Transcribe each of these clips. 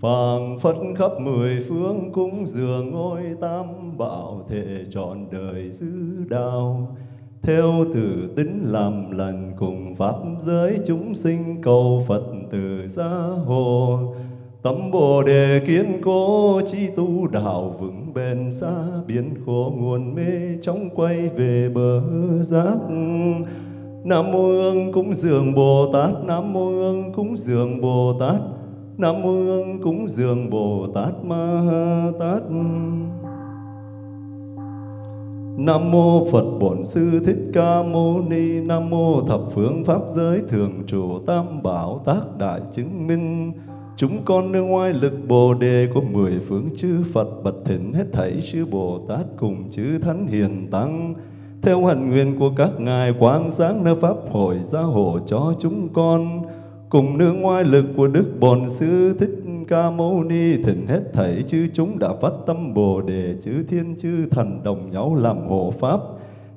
Phàm phất khắp mười phương cúng dường ngôi tam bảo thể trọn đời giữ đạo theo từ tính làm lành cùng pháp giới chúng sinh cầu Phật từ gia hộ. Tâm Bồ Đề kiên cố chi tu đạo vững bền xa biến khổ nguồn mê trong quay về bờ giác. Nam mô Ương cúng dường Bồ Tát, Nam mô Ương cúng dường Bồ Tát. Nam mô cúng dường Bồ Tát Ma ha Tát. Nam mô Phật Bổn Sư Thích Ca Mâu Ni. Nam mô Thập Phương Pháp Giới Thường Trụ Tam Bảo Tác Đại Chứng Minh. Chúng con nương ngoài lực Bồ Đề của mười phương chư Phật bật thỉnh hết thảy chư Bồ Tát cùng chư Thánh Hiền Tăng. Theo hạnh nguyện của các ngài quang sáng nơi pháp hội gia hộ cho chúng con cùng nương ngoại lực của Đức Bổn Sư Thích Ca Mâu Ni thỉnh hết thảy chư chúng đã phát tâm Bồ đề chư thiên chư thần đồng nhau làm hộ pháp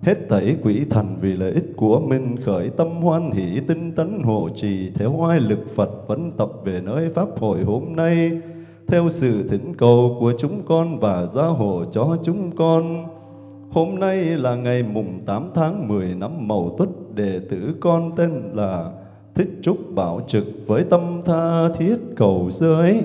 hết thảy quỷ thần vì lợi ích của mình khởi tâm hoan hỷ tinh tấn hộ trì theo oai lực Phật vẫn tập về nơi pháp hội hôm nay theo sự thỉnh cầu của chúng con và gia hộ cho chúng con. Hôm nay là ngày mùng 8 tháng 10 năm Mậu Tuất, đệ tử con tên là Thích Trúc Bảo Trực với tâm tha thiết cầu giới.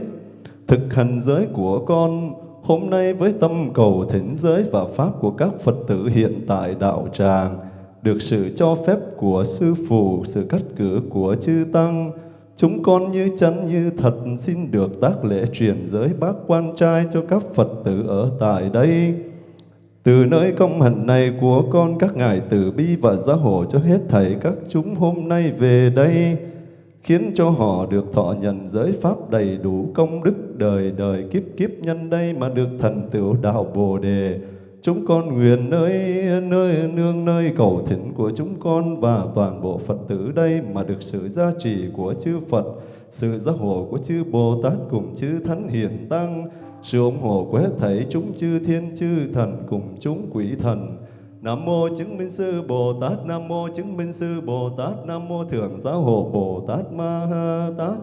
Thực hành giới của con hôm nay với tâm cầu thỉnh giới và Pháp của các Phật tử hiện tại đạo tràng, được sự cho phép của Sư Phụ, sự cắt cử của Chư Tăng, chúng con như chân như thật xin được tác lễ truyền giới bác quan trai cho các Phật tử ở tại đây. Từ nơi công hạnh này của con các ngài từ bi và gia hộ cho hết thảy các chúng hôm nay về đây, khiến cho họ được thọ nhận giới pháp đầy đủ công đức đời đời kiếp kiếp nhân đây mà được thành tựu đạo Bồ đề. Chúng con nguyện nơi nơi nương nơi cầu thỉnh của chúng con và toàn bộ Phật tử đây mà được sự gia trì của chư Phật, sự gia hộ của chư Bồ Tát cùng chư Thánh Hiền Tăng, sự ủng hộ của hết thảy chúng chư thiên chư thần cùng chúng quỷ thần. Nam mô chứng minh sư Bồ Tát, Nam mô chứng minh sư Bồ Tát, Nam mô thượng giáo hộ Bồ Tát Ma Ha Tát.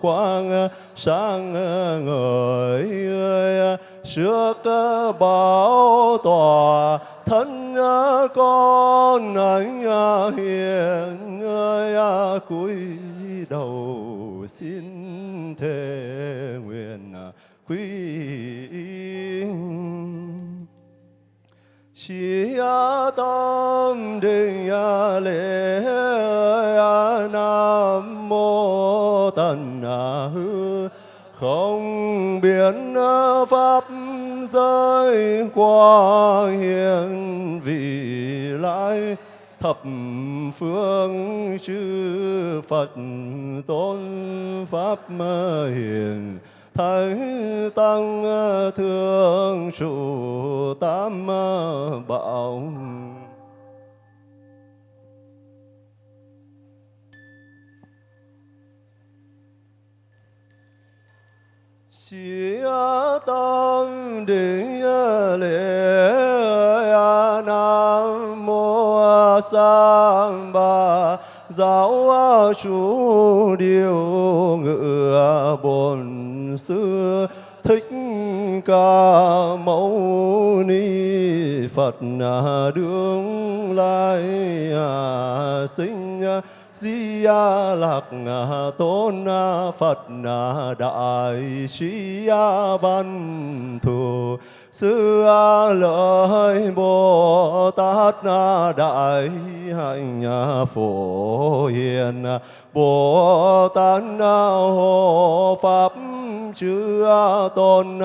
Quang, sáng ngời trước bảo tòa thân con anh hiền ơi cúi đầu xin thề nguyện quy chỉ tâm định lễ hư, không biến pháp giới qua hiền vị lai, thập phương chư Phật tôn pháp hiền, Thái tăng thương trụ tam bảo. Chí tâm định lễ Nam Mô Sang Ba Giáo chủ điều ngự bổn sư thích ca mâu ni phật đương lai sinh di lạc tôn phật đại trí văn thù. Sư lợi bồ tát đại hạnh phổ hiền. Bồ tát hộ pháp chư tôn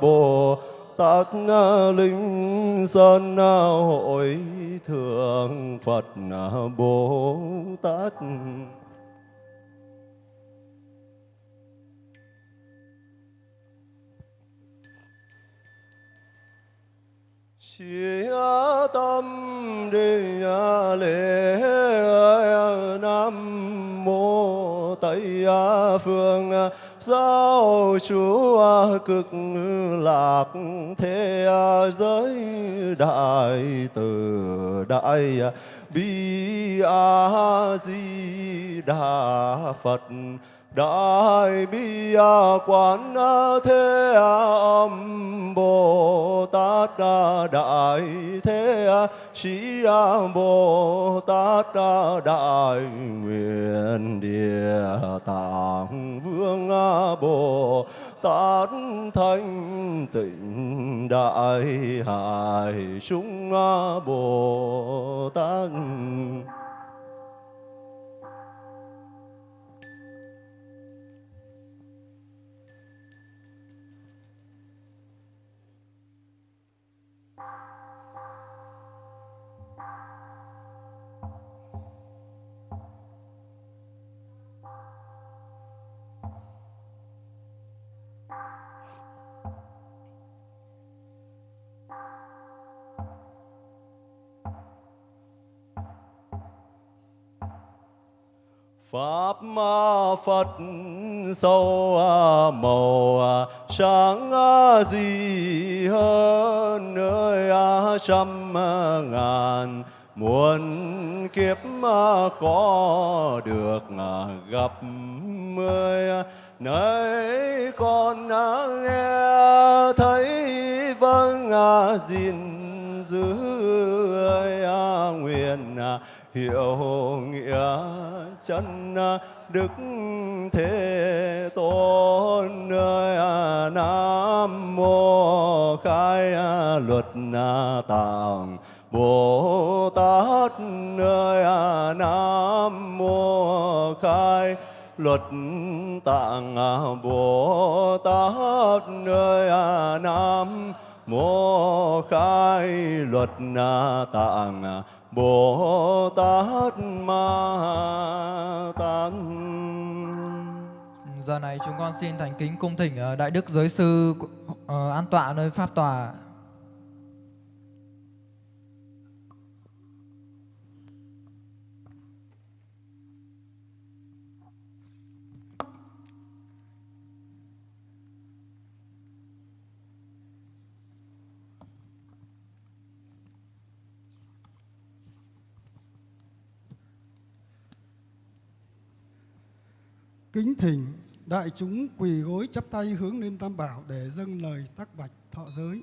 bồ tát à, linh sơn à, hội thượng phật à, bồ tát. Chí tâm đi lễ Nam Mô à, Phương à, Giáo chúa cực lạc, thế giới đại từ đại bi a di đà phật đại bi quán thế âm bồ tát đại thế sĩ bồ tát đại nguyện địa tạng vương bồ tát thanh tịnh đại hải chúng bồ tát Pháp Phật sâu màu sáng gì hơn nơi trăm ngàn. Muôn kiếp khó được gặp mười nơi con nghe thấy vâng gìn giữ nguyện, hiệu nghĩa chân đức thế tôn. Nam mô khai luật tạng bồ tát nam mô khai luật tạng bồ tát nam mô Mô khai luật na tạng Bồ Tát Ma tăng. Giờ này chúng con xin thành kính cung thỉnh ờ, Đại Đức Giới Sư ờ, an tọa nơi Pháp Tòa Kính thỉnh đại chúng quỳ gối chắp tay hướng lên Tam Bảo để dâng lời tác bạch thọ giới.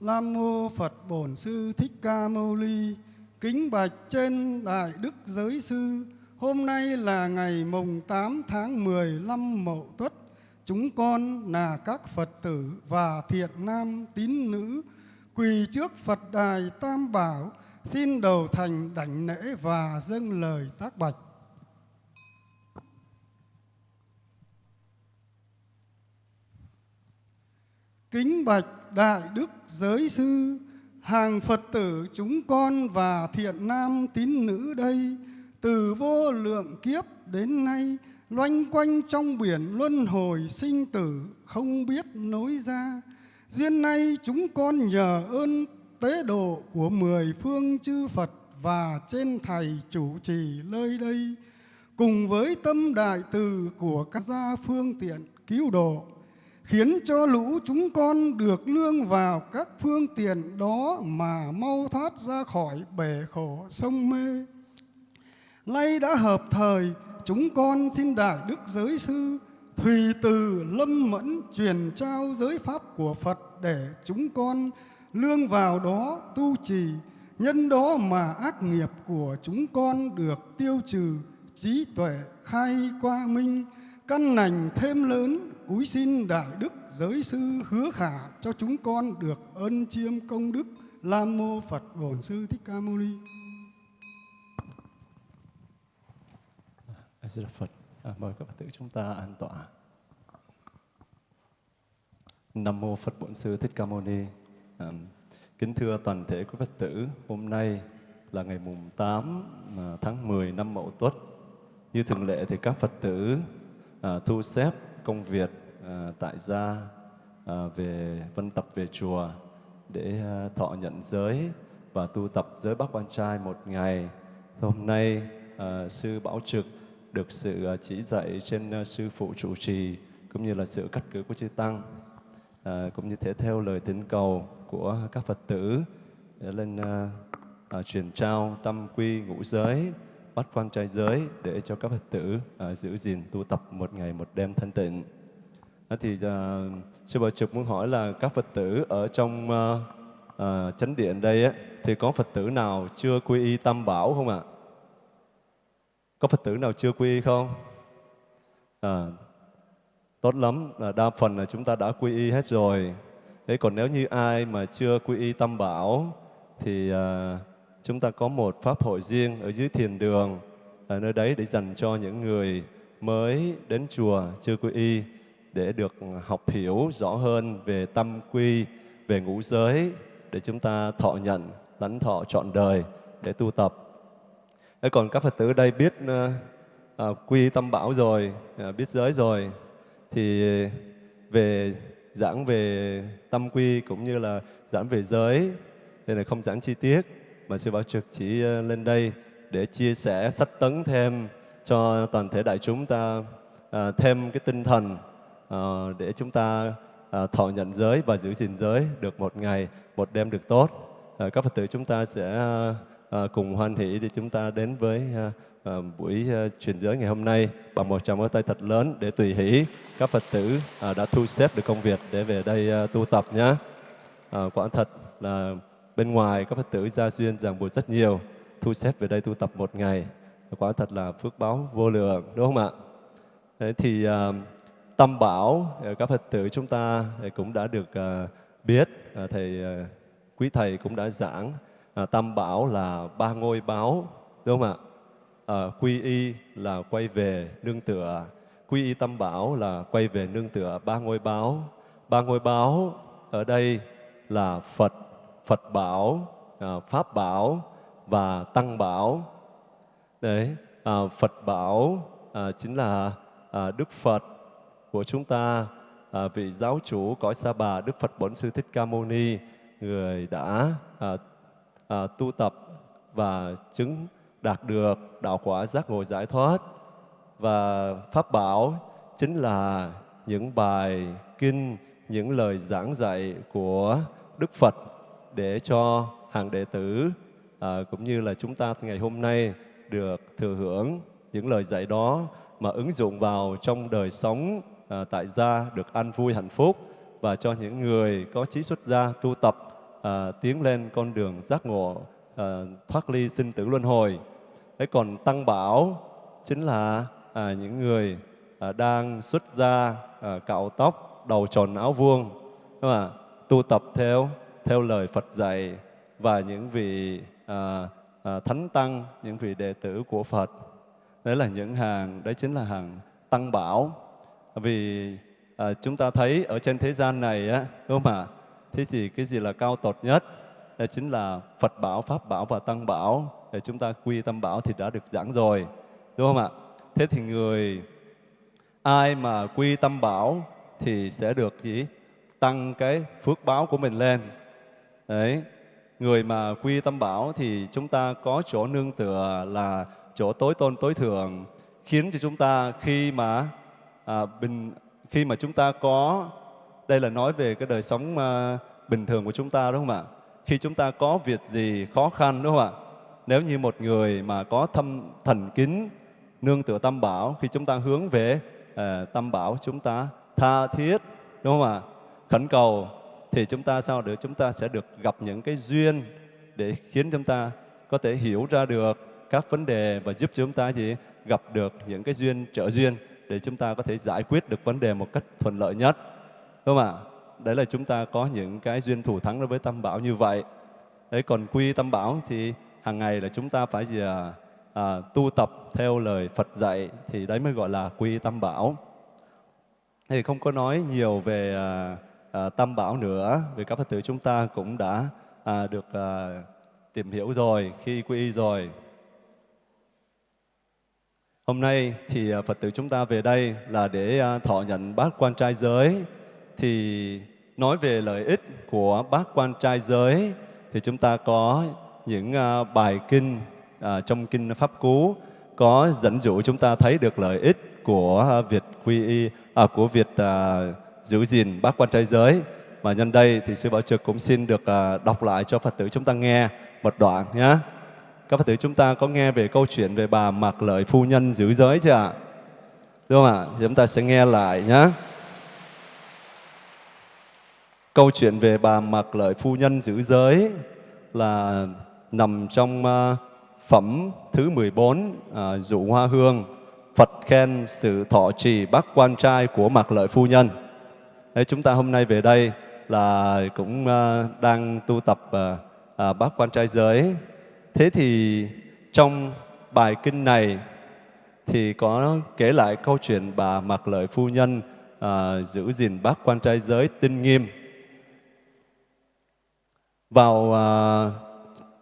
Nam mô Phật Bổn Sư Thích Ca Mâu Ni, kính bạch trên đại đức giới sư. Hôm nay là ngày mùng 8 tháng 15 Mậu Tuất. Chúng con là các Phật tử và thiện nam tín nữ quỳ trước Phật đài Tam Bảo xin đầu thành đảnh lễ và dâng lời tác bạch. Kính bạch đại đức giới sư, hàng phật tử chúng con và thiện nam tín nữ đây, từ vô lượng kiếp đến nay, loanh quanh trong biển luân hồi sinh tử, không biết nối ra. Duyên nay chúng con nhờ ơn tế độ của mười phương chư phật và trên thầy chủ trì nơi đây, cùng với tâm đại từ của các gia phương tiện cứu độ khiến cho lũ chúng con được lương vào các phương tiện đó mà mau thoát ra khỏi bể khổ sông mê. Nay đã hợp thời, chúng con xin Đại Đức Giới Sư Thùy từ lâm mẫn truyền trao giới pháp của Phật để chúng con lương vào đó tu trì, nhân đó mà ác nghiệp của chúng con được tiêu trừ, trí tuệ khai qua minh, căn lành thêm lớn cúi xin đại đức giới sư hứa khả cho chúng con được ân chiêm công đức lam mô Phật Bổn Sư Thích Ca Mâu Ni. A Di Đà Phật. À, mời các Phật tử chúng ta an tọa. Nam mô Phật Bổn Sư Thích Ca Mâu Ni. À, kính thưa toàn thể quý Phật tử, hôm nay là ngày mùng 8 à, tháng 10 năm Mậu Tuất. Như thường lệ thì các Phật tử à, thu xếp công việc à, tại gia à, về vân tập về chùa để à, thọ nhận giới và tu tập giới bác quan trai một ngày. Hôm nay à, sư Bảo Trực được sự chỉ dạy trên sư phụ trụ trì cũng như là sự cắt cử của chư tăng à, cũng như thể theo lời thỉnh cầu của các Phật tử để lên à, à, truyền trao tâm quy ngũ giới bắt quan trai giới để cho các Phật tử à, giữ gìn tu tập một ngày một đêm thanh tịnh. Thì uh, sư bảo trực muốn hỏi là các Phật tử ở trong uh, uh, chánh điện đây á, thì có Phật tử nào chưa quy y tam bảo không ạ? Có Phật tử nào chưa quy y không? À, tốt lắm, là đa phần là chúng ta đã quy y hết rồi. Thế còn nếu như ai mà chưa quy y tam bảo thì uh, chúng ta có một pháp hội riêng ở dưới thiền đường ở nơi đấy để dành cho những người mới đến chùa chưa quy y để được học hiểu rõ hơn về tâm quy, về ngũ giới để chúng ta thọ nhận, lãnh thọ trọn đời để tu tập. Thế còn các Phật tử đây biết ờ, à, quy tâm bảo rồi, à, biết giới rồi, thì về giảng về tâm quy cũng như là giảng về giới, nên là không giảng chi tiết, mà sư Bảo Trực chỉ ờ, lên đây để chia sẻ sách tấn thêm cho toàn thể đại chúng ta à, thêm cái tinh thần Ờ, để chúng ta ờ, thọ nhận giới và giữ gìn giới được một ngày, một đêm được tốt. Ờ, các Phật tử chúng ta sẽ cùng hoan hỷ để chúng ta đến với buổi truyền giới ngày hôm nay bằng một tràng tay thật lớn để tùy hỷ các Phật tử đã thu xếp được công việc để về đây tu tập nhé. Quả thật là bên ngoài các Phật tử gia duyên ràng buộc rất nhiều thu xếp về đây tu tập một ngày quả thật là phước báo vô lượng đúng không ạ Thế thì uh, tâm bảo ờ, các Phật tử chúng ta ờ, cũng đã được ờ, biết thầy quý thầy cũng đã giảng tam tâm bảo là ba ngôi báo đúng không ạ? Quy y là quay về nương tựa quy y tâm bảo là quay về nương tựa ba ngôi báo. Ba ngôi báo ở đây là Phật Phật bảo Pháp bảo và tăng bảo. Đấy à, phật bảo à, chính là à, đức phật của chúng ta. À, vị giáo chủ cõi sa bà đức phật bổn sư thích ca mâu ni người đã à, à, tu tập và chứng đạt được đạo quả giác ngộ giải thoát. Và pháp bảo chính là những bài kinh những lời giảng dạy của đức phật để cho hàng đệ tử à, cũng như là chúng ta ngày hôm nay được thừa hưởng những lời dạy đó mà ứng dụng vào trong đời sống à, tại gia được an vui hạnh phúc và cho những người có trí xuất gia tu tập à, tiến lên con đường giác ngộ à, thoát ly sinh tử luân hồi. Thế còn tăng bảo chính là à, những người à, đang xuất gia à, cạo tóc đầu tròn áo vuông đúng không tu tập theo theo lời Phật dạy và những vị à, à, thánh tăng, những vị đệ tử của Phật. Đấy là những hàng, đấy chính là hàng tăng bảo. Vì à, chúng ta thấy ở trên thế gian này á, đúng không ạ? Thế thì cái gì là cao tột nhất? Đó chính là Phật bảo, Pháp bảo và Tăng bảo. Để chúng ta quy tâm bảo thì đã được giảng rồi, đúng không ạ? Thế thì người ai mà quy tâm bảo thì sẽ được gì? Tăng cái phước báo của mình lên. Đấy, người mà quy tâm bảo thì chúng ta có chỗ nương tựa là chỗ tối tôn tối thượng khiến cho chúng ta khi mà à, bình khi mà chúng ta có đây là nói về cái đời sống à, bình thường của chúng ta đúng không ạ? Khi chúng ta có việc gì khó khăn đúng không ạ? Nếu như một người mà có thâm thần kính nương tựa tâm bảo khi chúng ta hướng về à, tâm bảo chúng ta tha thiết đúng không ạ? Khẩn cầu thì chúng ta sao được chúng ta sẽ được gặp những cái duyên để khiến chúng ta có thể hiểu ra được các vấn đề và giúp chúng ta gì gặp được những cái duyên trợ duyên để chúng ta có thể giải quyết được vấn đề một cách thuận lợi nhất. Đúng không ạ? Đấy là chúng ta có những cái duyên thủ thắng đối với tâm bảo như vậy. Đấy còn quy tâm bảo thì hàng ngày là chúng ta phải gì à, à, tu tập theo lời Phật dạy thì đấy mới gọi là quy tâm bảo. Thì không có nói nhiều về à, à, tâm bảo nữa vì các Phật tử chúng ta cũng đã à, được à, tìm hiểu rồi khi quy y rồi. Hôm nay thì à, Phật tử chúng ta về đây là để à, thọ nhận bát quan trai giới. Thì nói về lợi ích của bát quan trai giới thì chúng ta có những à, bài kinh trong kinh Pháp Cú có dẫn dụ chúng ta thấy được lợi ích của việc quy y à, của việc à, giữ gìn bát quan trai giới. Mà nhân đây thì sư Bảo Trực cũng xin được à, đọc lại cho Phật tử chúng ta nghe một đoạn nhé. Các Phật tử chúng ta có nghe về câu chuyện về bà mặc lợi phu nhân giữ giới chưa ạ? Đúng không ạ? Chúng ta sẽ nghe lại nhé. Câu chuyện về bà mặc lợi phu nhân giữ giới là nằm trong à, phẩm thứ 14 à, dụ hoa hương Phật khen sự thọ trì bác quan trai của mặc lợi phu nhân. Đấy, chúng ta hôm nay về đây là cũng à, đang tu tập uh, bác quan trai giới Thế thì trong bài kinh này thì có kể lại câu chuyện bà Mặc Lợi Phu Nhân à, giữ gìn bác quan trai giới tinh nghiêm. Vào à,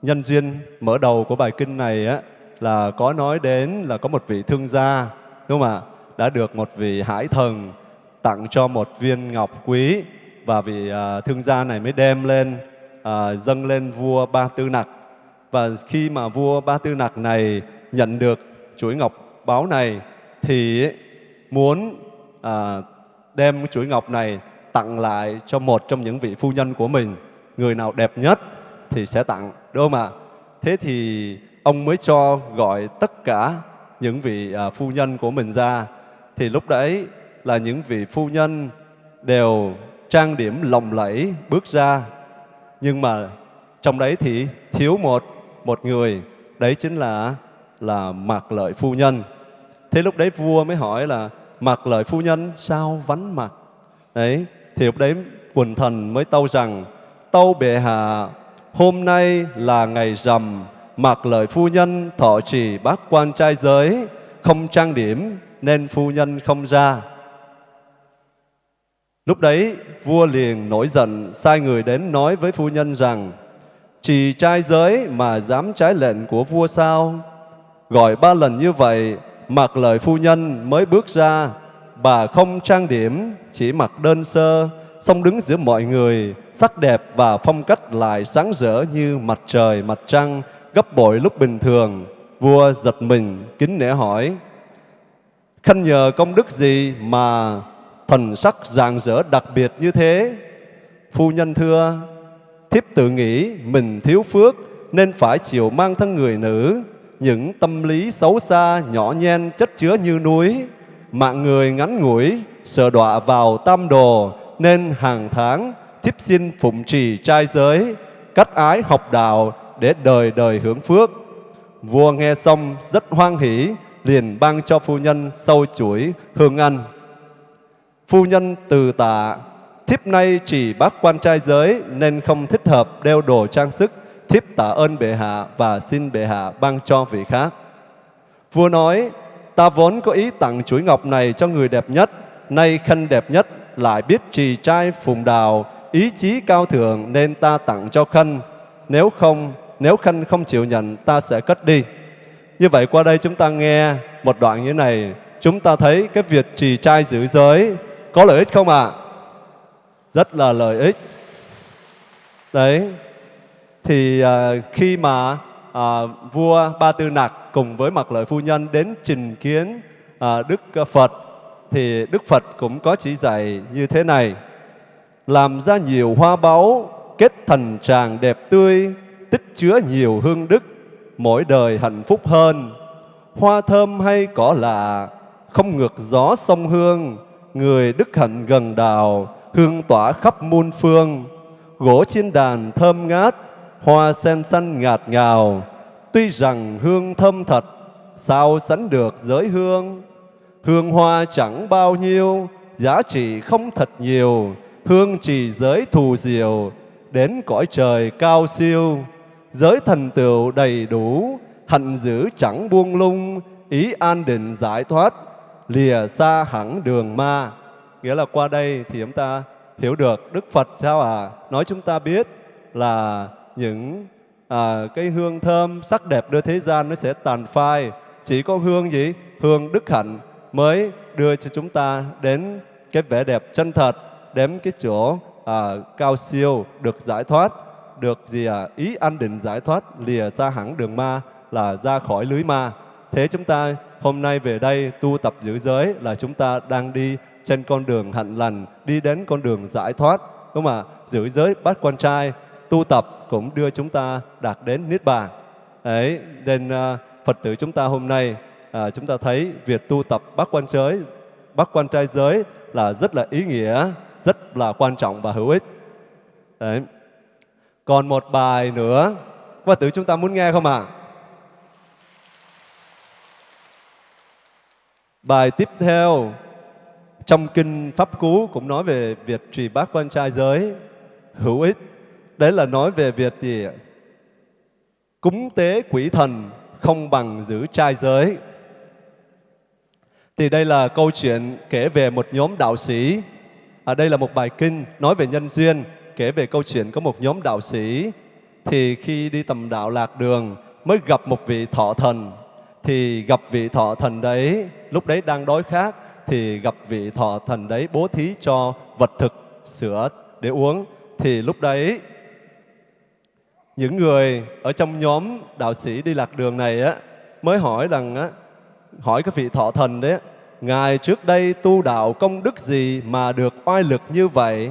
nhân duyên mở đầu của bài kinh này á, là có nói đến là có một vị thương gia đúng không ạ? Đã được một vị hải thần tặng cho một viên ngọc quý và vị à, thương gia này mới đem lên à, dâng lên vua Ba Tư Nặc và khi mà vua Ba Tư Nặc này nhận được chuỗi ngọc báo này thì muốn à, đem chuỗi ngọc này tặng lại cho một trong những vị phu nhân của mình. Người nào đẹp nhất thì sẽ tặng, đúng không ạ? Thế thì ông mới cho gọi tất cả những vị à, phu nhân của mình ra. Thì lúc đấy là những vị phu nhân đều trang điểm lồng lẫy bước ra. Nhưng mà trong đấy thì thiếu một một người, đấy chính là là mặc lợi phu nhân. Thế lúc đấy vua mới hỏi là mặc lợi phu nhân sao vắng mặt? Đấy, thì lúc đấy quần thần mới tâu rằng tâu bệ hạ hôm nay là ngày rằm mặc lợi phu nhân thọ trì bác quan trai giới không trang điểm nên phu nhân không ra lúc đấy vua liền nổi giận sai người đến nói với phu nhân rằng chỉ trai giới mà dám trái lệnh của vua sao? Gọi ba lần như vậy, mặc lời phu nhân mới bước ra, bà không trang điểm, chỉ mặc đơn sơ, song đứng giữa mọi người, sắc đẹp và phong cách lại sáng rỡ như mặt trời, mặt trăng, gấp bội lúc bình thường. Vua giật mình, kính nể hỏi, Khanh nhờ công đức gì mà thần sắc rạng rỡ đặc biệt như thế? Phu nhân thưa, thiếp tự nghĩ mình thiếu phước nên phải chịu mang thân người nữ, những tâm lý xấu xa, nhỏ nhen, chất chứa như núi, mạng người ngắn ngủi, sợ đọa vào tam đồ, nên hàng tháng thiếp xin phụng trì trai giới, cắt ái học đạo để đời đời hưởng phước. Vua nghe xong rất hoan hỷ, liền ban cho phu nhân sâu chuỗi hương ăn. Phu nhân từ tạ thiếp nay chỉ bác quan trai giới nên không thích hợp đeo đồ trang sức, thiếp tạ ơn bệ hạ và xin bệ hạ ban cho vị khác. Vua nói, ta vốn có ý tặng chuỗi ngọc này cho người đẹp nhất, nay khanh đẹp nhất lại biết trì trai phùng đào, ý chí cao thượng nên ta tặng cho khanh. Nếu không, nếu khanh không chịu nhận, ta sẽ cất đi. Như vậy qua đây chúng ta nghe một đoạn như này, chúng ta thấy cái việc trì trai giữ giới có lợi ích không ạ? À? Rất là lợi ích. Đấy, thì à, khi mà à, vua Ba Tư Nặc cùng với Mặc Lợi Phu Nhân đến trình kiến à, Đức Phật thì Đức Phật cũng có chỉ dạy như thế này làm ra nhiều hoa báu kết thành tràng đẹp tươi tích chứa nhiều hương đức mỗi đời hạnh phúc hơn hoa thơm hay cỏ lạ không ngược gió sông hương người đức hạnh gần đào hương tỏa khắp muôn phương. Gỗ trên đàn thơm ngát, hoa sen xanh ngạt ngào. Tuy rằng hương thơm thật, sao sánh được giới hương? Hương hoa chẳng bao nhiêu, giá trị không thật nhiều. Hương chỉ giới thù diệu, đến cõi trời cao siêu. Giới thần tựu đầy đủ hạnh giữ chẳng buông lung. Ý an định giải thoát, lìa xa hẳn đường ma nghĩa là qua đây thì chúng ta hiểu được đức phật sao à nói chúng ta biết là những à, cái hương thơm sắc đẹp đưa thế gian nó sẽ tàn phai. Chỉ có hương gì? Hương đức hạnh mới đưa cho chúng ta đến cái vẻ đẹp chân thật đến cái chỗ à, cao siêu được giải thoát được gì à ý an định giải thoát lìa xa hẳn đường ma là ra khỏi lưới ma. Thế chúng ta hôm nay về đây tu tập giữ giới là chúng ta đang đi trên con đường hạnh lành đi đến con đường giải thoát. Đúng không ạ? Giữ giới bắt quan trai tu tập cũng đưa chúng ta đạt đến niết bàn. Đấy nên uh, phật tử chúng ta hôm nay à, chúng ta thấy việc tu tập bắt quan giới bắt quan trai giới là rất là ý nghĩa rất là quan trọng và hữu ích. Đấy. Còn một bài nữa. Phật tử chúng ta muốn nghe không ạ? À? bài tiếp theo trong kinh pháp cú cũng nói về việc trì bát quan trai giới hữu ích. Đấy là nói về việc gì cúng tế quỷ thần không bằng giữ trai giới. Thì đây là câu chuyện kể về một nhóm đạo sĩ. Ở à, đây là một bài kinh nói về nhân duyên kể về câu chuyện có một nhóm đạo sĩ. Thì khi đi tầm đạo lạc đường mới gặp một vị thọ thần. Thì gặp vị thọ thần đấy lúc đấy đang đói khát thì gặp vị thọ thần đấy bố thí cho vật thực sữa để uống. Thì lúc đấy những người ở trong nhóm đạo sĩ đi lạc đường này á mới hỏi rằng á hỏi cái vị thọ thần đấy ngài trước đây tu đạo công đức gì mà được oai lực như vậy?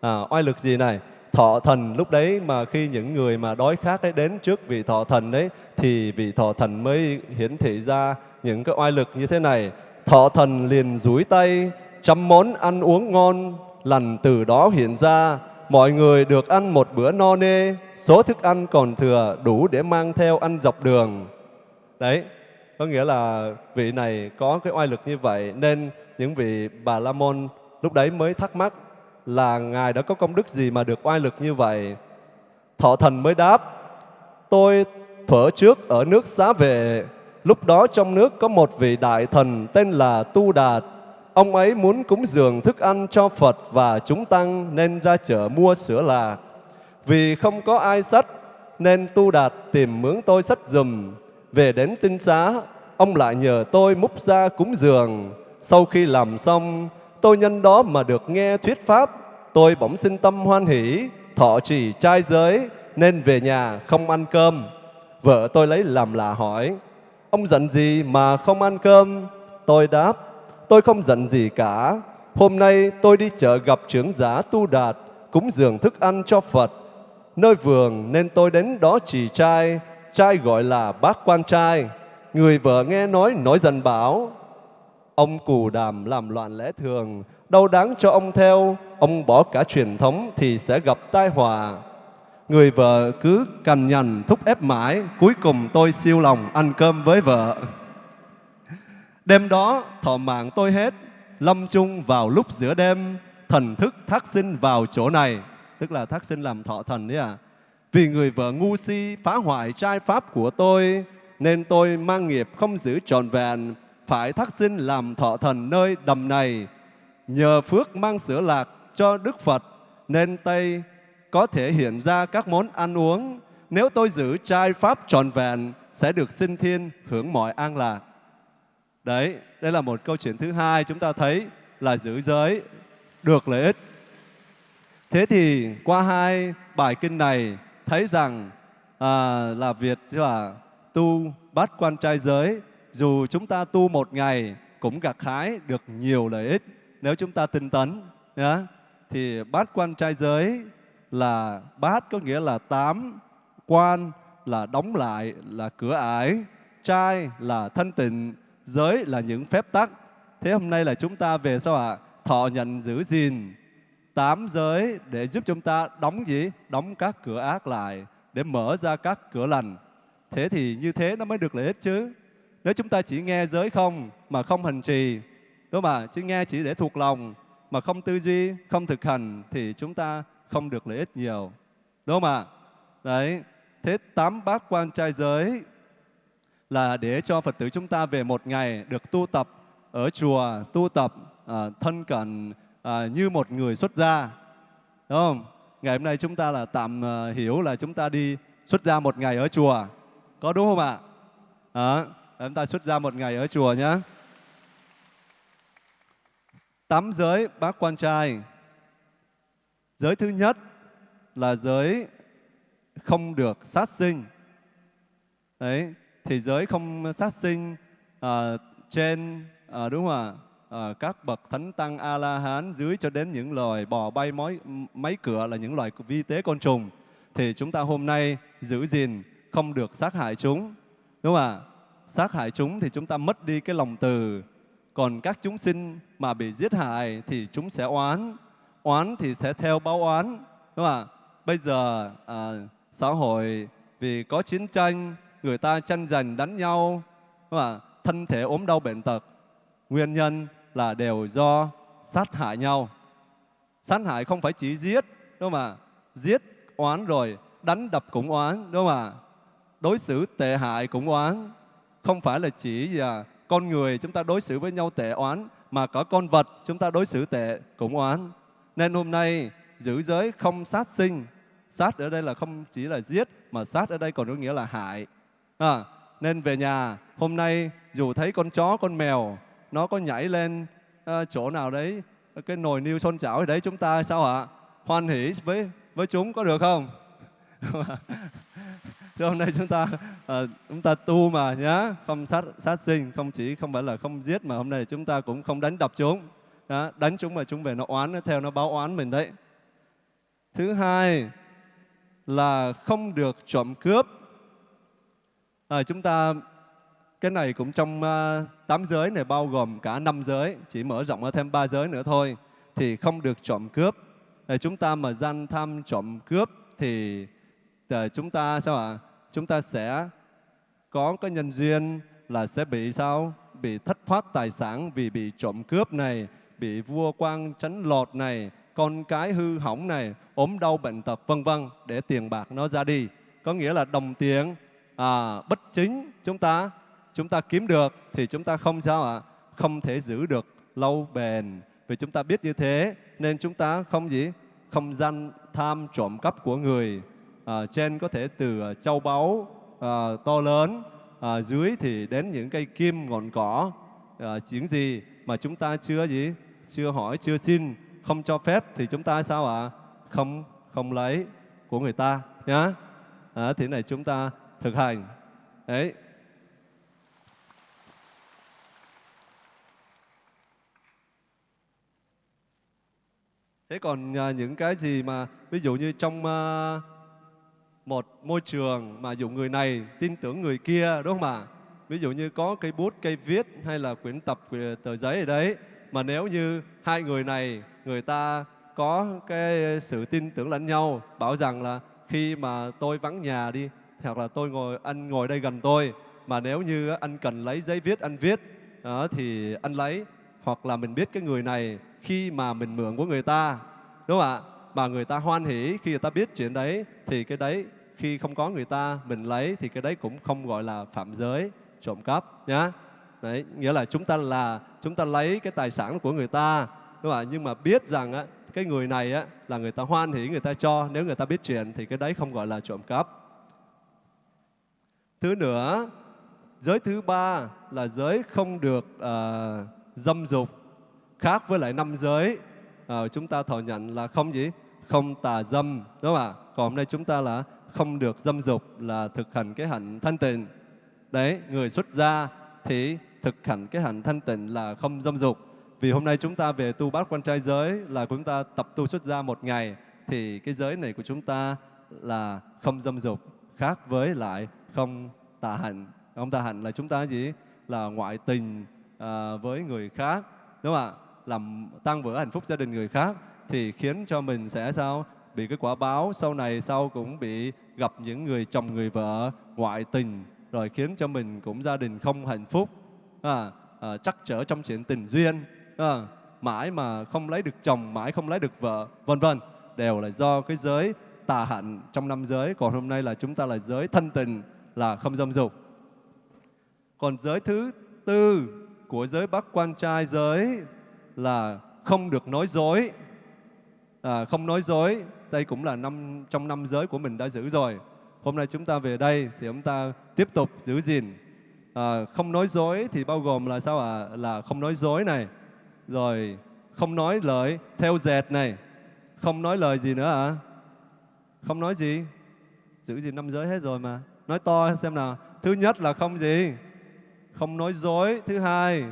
À, oai lực gì này? Thọ thần lúc đấy mà khi những người mà đói khát đấy đến trước vị thọ thần đấy thì vị thọ thần mới hiển thị ra những cái oai lực như thế này thọ thần liền rúi tay chăm món ăn uống ngon lần từ đó hiện ra mọi người được ăn một bữa no nê, số thức ăn còn thừa đủ để mang theo ăn dọc đường. Đấy, có nghĩa là vị này có cái oai lực như vậy nên những vị bà La Môn lúc đấy mới thắc mắc là Ngài đã có công đức gì mà được oai lực như vậy. Thọ thần mới đáp, tôi thuở trước ở nước xá về lúc đó trong nước có một vị đại thần tên là Tu Đạt, Ông ấy muốn cúng dường thức ăn cho Phật và chúng tăng nên ra chợ mua sữa lạc. Vì không có ai sách nên Tu Đạt tìm mướn tôi sách dùm. Về đến tinh xá, ông lại nhờ tôi múc ra cúng dường. Sau khi làm xong, tôi nhân đó mà được nghe thuyết pháp. Tôi bỗng sinh tâm hoan hỷ, thọ trì trai giới nên về nhà không ăn cơm. Vợ tôi lấy làm lạ hỏi, ông giận gì mà không ăn cơm? Tôi đáp, tôi không giận gì cả. Hôm nay tôi đi chợ gặp trưởng giả Tu Đạt, cúng dường thức ăn cho Phật. Nơi vườn nên tôi đến đó chỉ trai, trai gọi là bác quan trai. Người vợ nghe nói nói dần bảo, ông cù đàm làm loạn lẽ thường, đâu đáng cho ông theo, ông bỏ cả truyền thống thì sẽ gặp tai họa. Người vợ cứ cằn nhằn thúc ép mãi, cuối cùng tôi siêu lòng ăn cơm với vợ. Đêm đó thọ mạng tôi hết, lâm chung vào lúc giữa đêm, thần thức thác sinh vào chỗ này. Tức là thác sinh làm thọ thần đấy à. Vì người vợ ngu si phá hoại trai pháp của tôi, nên tôi mang nghiệp không giữ trọn vẹn, phải thác sinh làm thọ thần nơi đầm này. nhờ phước mang sữa lạc cho Đức Phật nên tây có thể hiện ra các món ăn uống. Nếu tôi giữ trai pháp tròn vẹn sẽ được sinh thiên hưởng mọi an lạc. Đấy, đây là một câu chuyện thứ hai chúng ta thấy là giữ giới được lợi ích. Thế thì qua hai bài kinh này thấy rằng à, là việc là tu bát quan trai giới dù chúng ta tu một ngày cũng gặt hái được nhiều lợi ích nếu chúng ta tinh tấn Yeah. thì bát quan trai giới là bát có nghĩa là tám quan, là đóng lại, là cửa ải, trai là thân tịnh, giới là những phép tắc. Thế hôm nay là chúng ta về sao ạ? Thọ nhận giữ gìn. Tám giới để giúp chúng ta đóng gì? Đóng các cửa ác lại, để mở ra các cửa lành. Thế thì như thế nó mới được lợi ích chứ. Nếu chúng ta chỉ nghe giới không mà không hành trì, đúng không ạ? Chỉ nghe chỉ để thuộc lòng mà không tư duy, không thực hành thì chúng ta không được lợi ích nhiều. Đúng không ạ? Đấy. Thế tám bát quan trai giới là để cho phật tử chúng ta về một ngày được tu tập ở chùa tu tập à, thân cận à, như một người xuất gia. Đúng không? Ngày hôm nay chúng ta là tạm à, hiểu là chúng ta đi xuất gia một ngày ở chùa. Có đúng không ạ? À, chúng ta xuất gia một ngày ở chùa nhé tám giới bác quan trai giới thứ nhất là giới không được sát sinh. Đấy thì giới không sát sinh à, trên à, đúng không ạ? À, các bậc thánh tăng a la hán dưới cho đến những loài bò bay mối máy cửa là những loài vi tế côn trùng thì chúng ta hôm nay giữ gìn không được sát hại chúng đúng không ạ? Sát hại chúng thì chúng ta mất đi cái lòng từ. Còn các chúng sinh mà bị giết hại thì chúng sẽ oán oán thì sẽ theo báo oán đúng không ạ? Bây giờ à, xã hội vì có chiến tranh người ta tranh giành đánh nhau đúng không ạ? Thân thể ốm đau bệnh tật. Nguyên nhân là đều do sát hại nhau. Sát hại không phải chỉ giết đúng không ạ? Giết oán rồi đánh đập cũng oán đúng không ạ? Đối xử tệ hại cũng oán. Không phải là chỉ là con người chúng ta đối xử với nhau tệ oán mà cả con vật chúng ta đối xử tệ cũng oán nên hôm nay giữ giới không sát sinh. Sát ở đây là không chỉ là giết mà sát ở đây còn có nghĩa là hại. À, nên về nhà hôm nay dù thấy con chó con mèo nó có nhảy lên uh, chỗ nào đấy cái nồi niêu son chảo đấy chúng ta sao ạ? Hoan hỷ với với chúng có được không? Thế hôm nay chúng ta uh, chúng ta tu mà nhá, không sát sát sinh, không chỉ không phải là không giết mà hôm nay chúng ta cũng không đánh đập chúng. Đó, đánh chúng mà chúng về nó oán nó theo nó báo oán mình đấy. Thứ hai là không được trộm cướp. À, chúng ta cái này cũng trong uh, tám giới này bao gồm cả năm giới, chỉ mở rộng ra thêm ba giới nữa thôi thì không được trộm cướp. À, chúng ta mà gian tham trộm cướp thì à, chúng ta sao ạ? À? chúng ta sẽ có cái nhân duyên là sẽ bị sao? Bị thất thoát tài sản vì bị trộm cướp này, bị vua quan tránh lột này, con cái hư hỏng này, ốm đau bệnh tật vân vân để tiền bạc nó ra đi. Có nghĩa là đồng tiền à, bất chính chúng ta chúng ta kiếm được thì chúng ta không sao ạ? À? Không thể giữ được lâu bền. Vì chúng ta biết như thế nên chúng ta không gì? Không gian tham trộm cắp của người à, trên có thể từ châu báu à, to lớn à, dưới thì đến những cây kim ngọn cỏ à, những gì mà chúng ta chưa gì chưa hỏi chưa xin không cho phép thì chúng ta sao ạ à? không không lấy của người ta nhá à, thế này chúng ta thực hành đấy thế còn à, những cái gì mà ví dụ như trong à, một môi trường mà dụ người này tin tưởng người kia đúng không ạ? Ví dụ như có cây bút, cây viết hay là quyển tập tờ giấy ở đấy mà nếu như hai người này người ta có cái sự tin tưởng lẫn nhau bảo rằng là khi mà tôi vắng nhà đi hoặc là tôi ngồi anh ngồi đây gần tôi mà nếu như anh cần lấy giấy viết anh viết đó, thì anh lấy. Hoặc là mình biết cái người này khi mà mình mượn của người ta đúng không ạ? Mà người ta hoan hỉ khi người ta biết chuyện đấy thì cái đấy khi không có người ta mình lấy thì cái đấy cũng không gọi là phạm giới trộm cắp nhá. Đấy nghĩa là chúng ta là chúng ta lấy cái tài sản của người ta đúng không ạ? Nhưng mà biết rằng á cái người này á là người ta hoan hỉ người ta cho. Nếu người ta biết chuyện thì cái đấy không gọi là trộm cắp. Thứ nữa giới thứ ba là giới không được uh, dâm dục khác với lại năm giới. Uh, chúng ta thọ nhận là không gì? Không tà dâm đúng không ạ? Còn hôm nay chúng ta là không được dâm dục là thực hành cái hạnh thanh tịnh. Đấy người xuất gia thì thực hành cái hạnh thanh tịnh là không dâm dục. Vì hôm nay chúng ta về tu bát quan trai giới là chúng ta tập tu xuất gia một ngày thì cái giới này của chúng ta là không dâm dục khác với lại không tà hạnh. Không tà hạnh là chúng ta gì? Là ngoại tình à, với người khác. Đúng không ạ? Làm tăng vỡ hạnh phúc gia đình người khác thì khiến cho mình sẽ sao? Bị cái quả báo sau này sau cũng bị gặp những người chồng người vợ ngoại tình rồi khiến cho mình cũng gia đình không hạnh phúc à, à, chắc trở trong chuyện tình duyên. À, mãi mà không lấy được chồng mãi không lấy được vợ vân vân. Đều là do cái giới tà hạnh trong năm giới. Còn hôm nay là chúng ta là giới thân tình là không dâm dục. Còn giới thứ tư của giới bắc quan trai giới là không được nói dối. À, không nói dối. Đây cũng là năm trong năm giới của mình đã giữ rồi. Hôm nay chúng ta về đây thì chúng ta tiếp tục giữ gìn à, không nói dối thì bao gồm là sao ạ? À? là không nói dối này rồi không nói lời theo dệt này không nói lời gì nữa ạ à? không nói gì? Giữ gì năm giới hết rồi mà. Nói to xem nào. Thứ nhất là không gì? Không nói dối. Thứ hai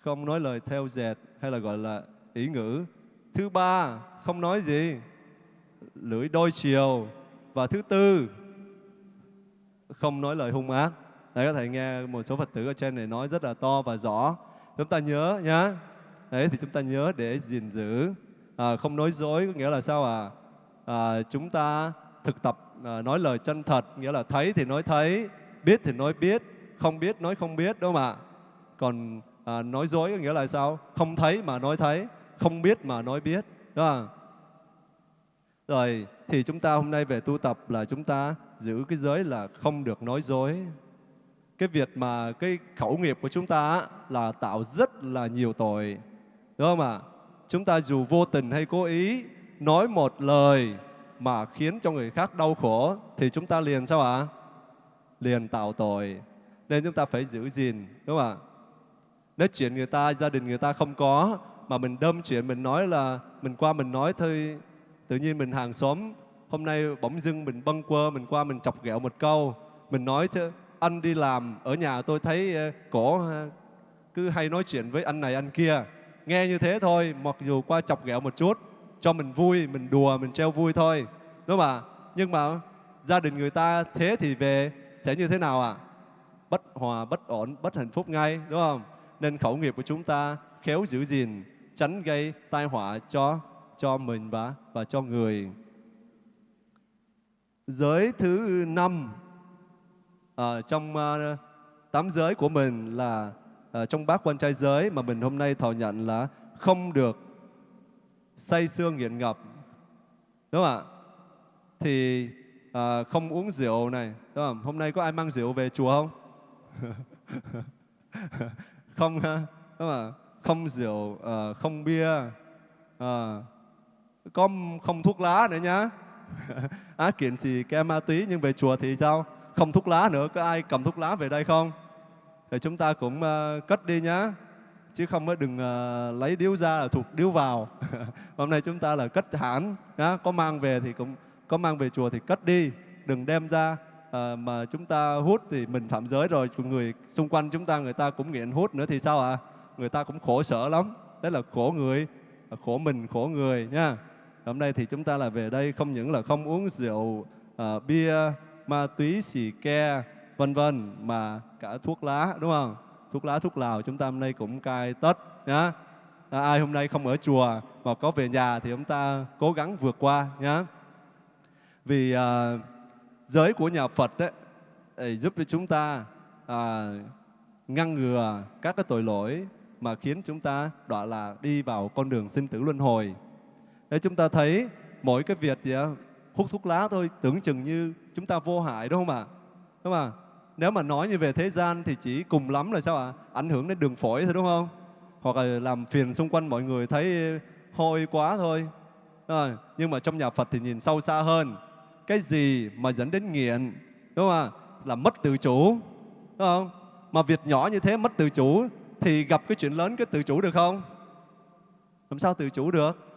không nói lời theo dệt hay là gọi là ý ngữ. Thứ ba không nói gì? Lưỡi đôi chiều. Và thứ tư không nói lời hung ác. Đấy có thể nghe một số phật tử ở trên này nói rất là to và rõ. Chúng ta nhớ nhá. Đấy thì chúng ta nhớ để gìn giữ. À, không nói dối có nghĩa là sao à, à chúng ta thực tập à, nói lời chân thật nghĩa là thấy thì nói thấy biết thì nói biết không biết nói không biết đúng không ạ? Còn à, nói dối có nghĩa là sao? Không thấy mà nói thấy không biết mà nói biết đúng không? Rồi thì chúng ta hôm nay về tu tập là chúng ta giữ cái giới là không được nói dối. Cái việc mà cái khẩu nghiệp của chúng ta là tạo rất là nhiều tội, đúng không ạ? Chúng ta dù vô tình hay cố ý nói một lời mà khiến cho người khác đau khổ, thì chúng ta liền sao ạ? Liền tạo tội. Nên chúng ta phải giữ gìn, đúng không ạ? Nếu chuyện người ta, gia đình người ta không có, mà mình đâm chuyện mình nói là mình qua mình nói thôi, tự nhiên mình hàng xóm hôm nay bỗng dưng mình bâng quơ, mình qua mình chọc ghẹo một câu. Mình nói chứ, anh đi làm ở nhà tôi thấy cổ cứ hay nói chuyện với anh này anh kia. Nghe như thế thôi, mặc dù qua chọc ghẹo một chút, cho mình vui, mình đùa, mình treo vui thôi. Đúng không ạ? Nhưng mà gia đình người ta thế thì về sẽ như thế nào ạ? À? bất hòa, bất ổn, bất hạnh phúc ngay, đúng không? Nên khẩu nghiệp của chúng ta khéo giữ gìn, tránh gây tai họa cho cho mình và và cho người giới thứ năm. Ở trong uh, tám giới của mình là uh, trong bát quan trai giới mà mình hôm nay thọ nhận là không được say xương nghiện ngập. Đúng không ạ? Thì uh, không uống rượu này đúng không? Hôm nay có ai mang rượu về chùa không? Không đúng không ạ? Không rượu uh, không bia uh, có không thuốc lá nữa nhá. Ác kiện gì ke ma túy nhưng về chùa thì sao? Không thuốc lá nữa có ai cầm thuốc lá về đây không? Thì chúng ta cũng uh, cất đi nhá. Chứ không có đừng uh, lấy điếu ra là thuộc điếu vào. Hôm nay chúng ta là cất hẳn nhá. Có mang về thì cũng có mang về chùa thì cất đi. Đừng đem ra à, mà chúng ta hút thì mình phạm giới rồi. Người xung quanh chúng ta người ta cũng nghiện hút nữa thì sao ạ? À? người ta cũng khổ sở lắm. Đấy là khổ người khổ mình khổ người nha hôm nay thì chúng ta là về đây không những là không uống rượu à, bia ma túy xì ke vân vân mà cả thuốc lá đúng không? Thuốc lá thuốc lào chúng ta hôm nay cũng cai tất nhá. À, ai hôm nay không ở chùa mà có về nhà thì chúng ta cố gắng vượt qua nhá. Vì à, giới của nhà Phật đấy giúp cho chúng ta à, ngăn ngừa các cái tội lỗi mà khiến chúng ta đọa là đi vào con đường sinh tử luân hồi. Thế chúng ta thấy mỗi cái việc gì hút thuốc lá thôi tưởng chừng như chúng ta vô hại đúng không ạ? Đúng không ạ? Nếu mà nói như về thế gian thì chỉ cùng lắm là sao ạ? Ảnh hưởng đến đường phổi thôi đúng không? hoặc là làm phiền xung quanh mọi người thấy hôi quá thôi à, nhưng mà trong nhà Phật thì nhìn sâu xa hơn cái gì mà dẫn đến nghiện đúng không ạ là mất tự chủ đúng không mà việc nhỏ như thế mất tự chủ thì gặp cái chuyện lớn cái tự chủ được không làm sao tự chủ được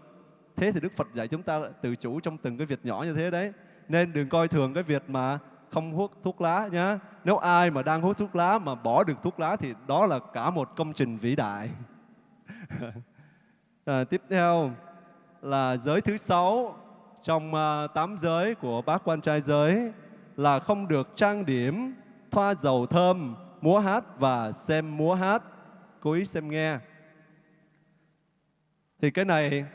thế thì Đức Phật dạy chúng ta tự chủ trong từng cái việc nhỏ như thế đấy nên đừng coi thường cái việc mà không hút thuốc lá nhé nếu ai mà đang hút thuốc lá mà bỏ được thuốc lá thì đó là cả một công trình vĩ đại à, tiếp theo là giới thứ sáu trong uh, tám giới của bác quan trai giới là không được trang điểm, thoa dầu thơm, múa hát và xem múa hát. Cố ý xem nghe. Thì cái này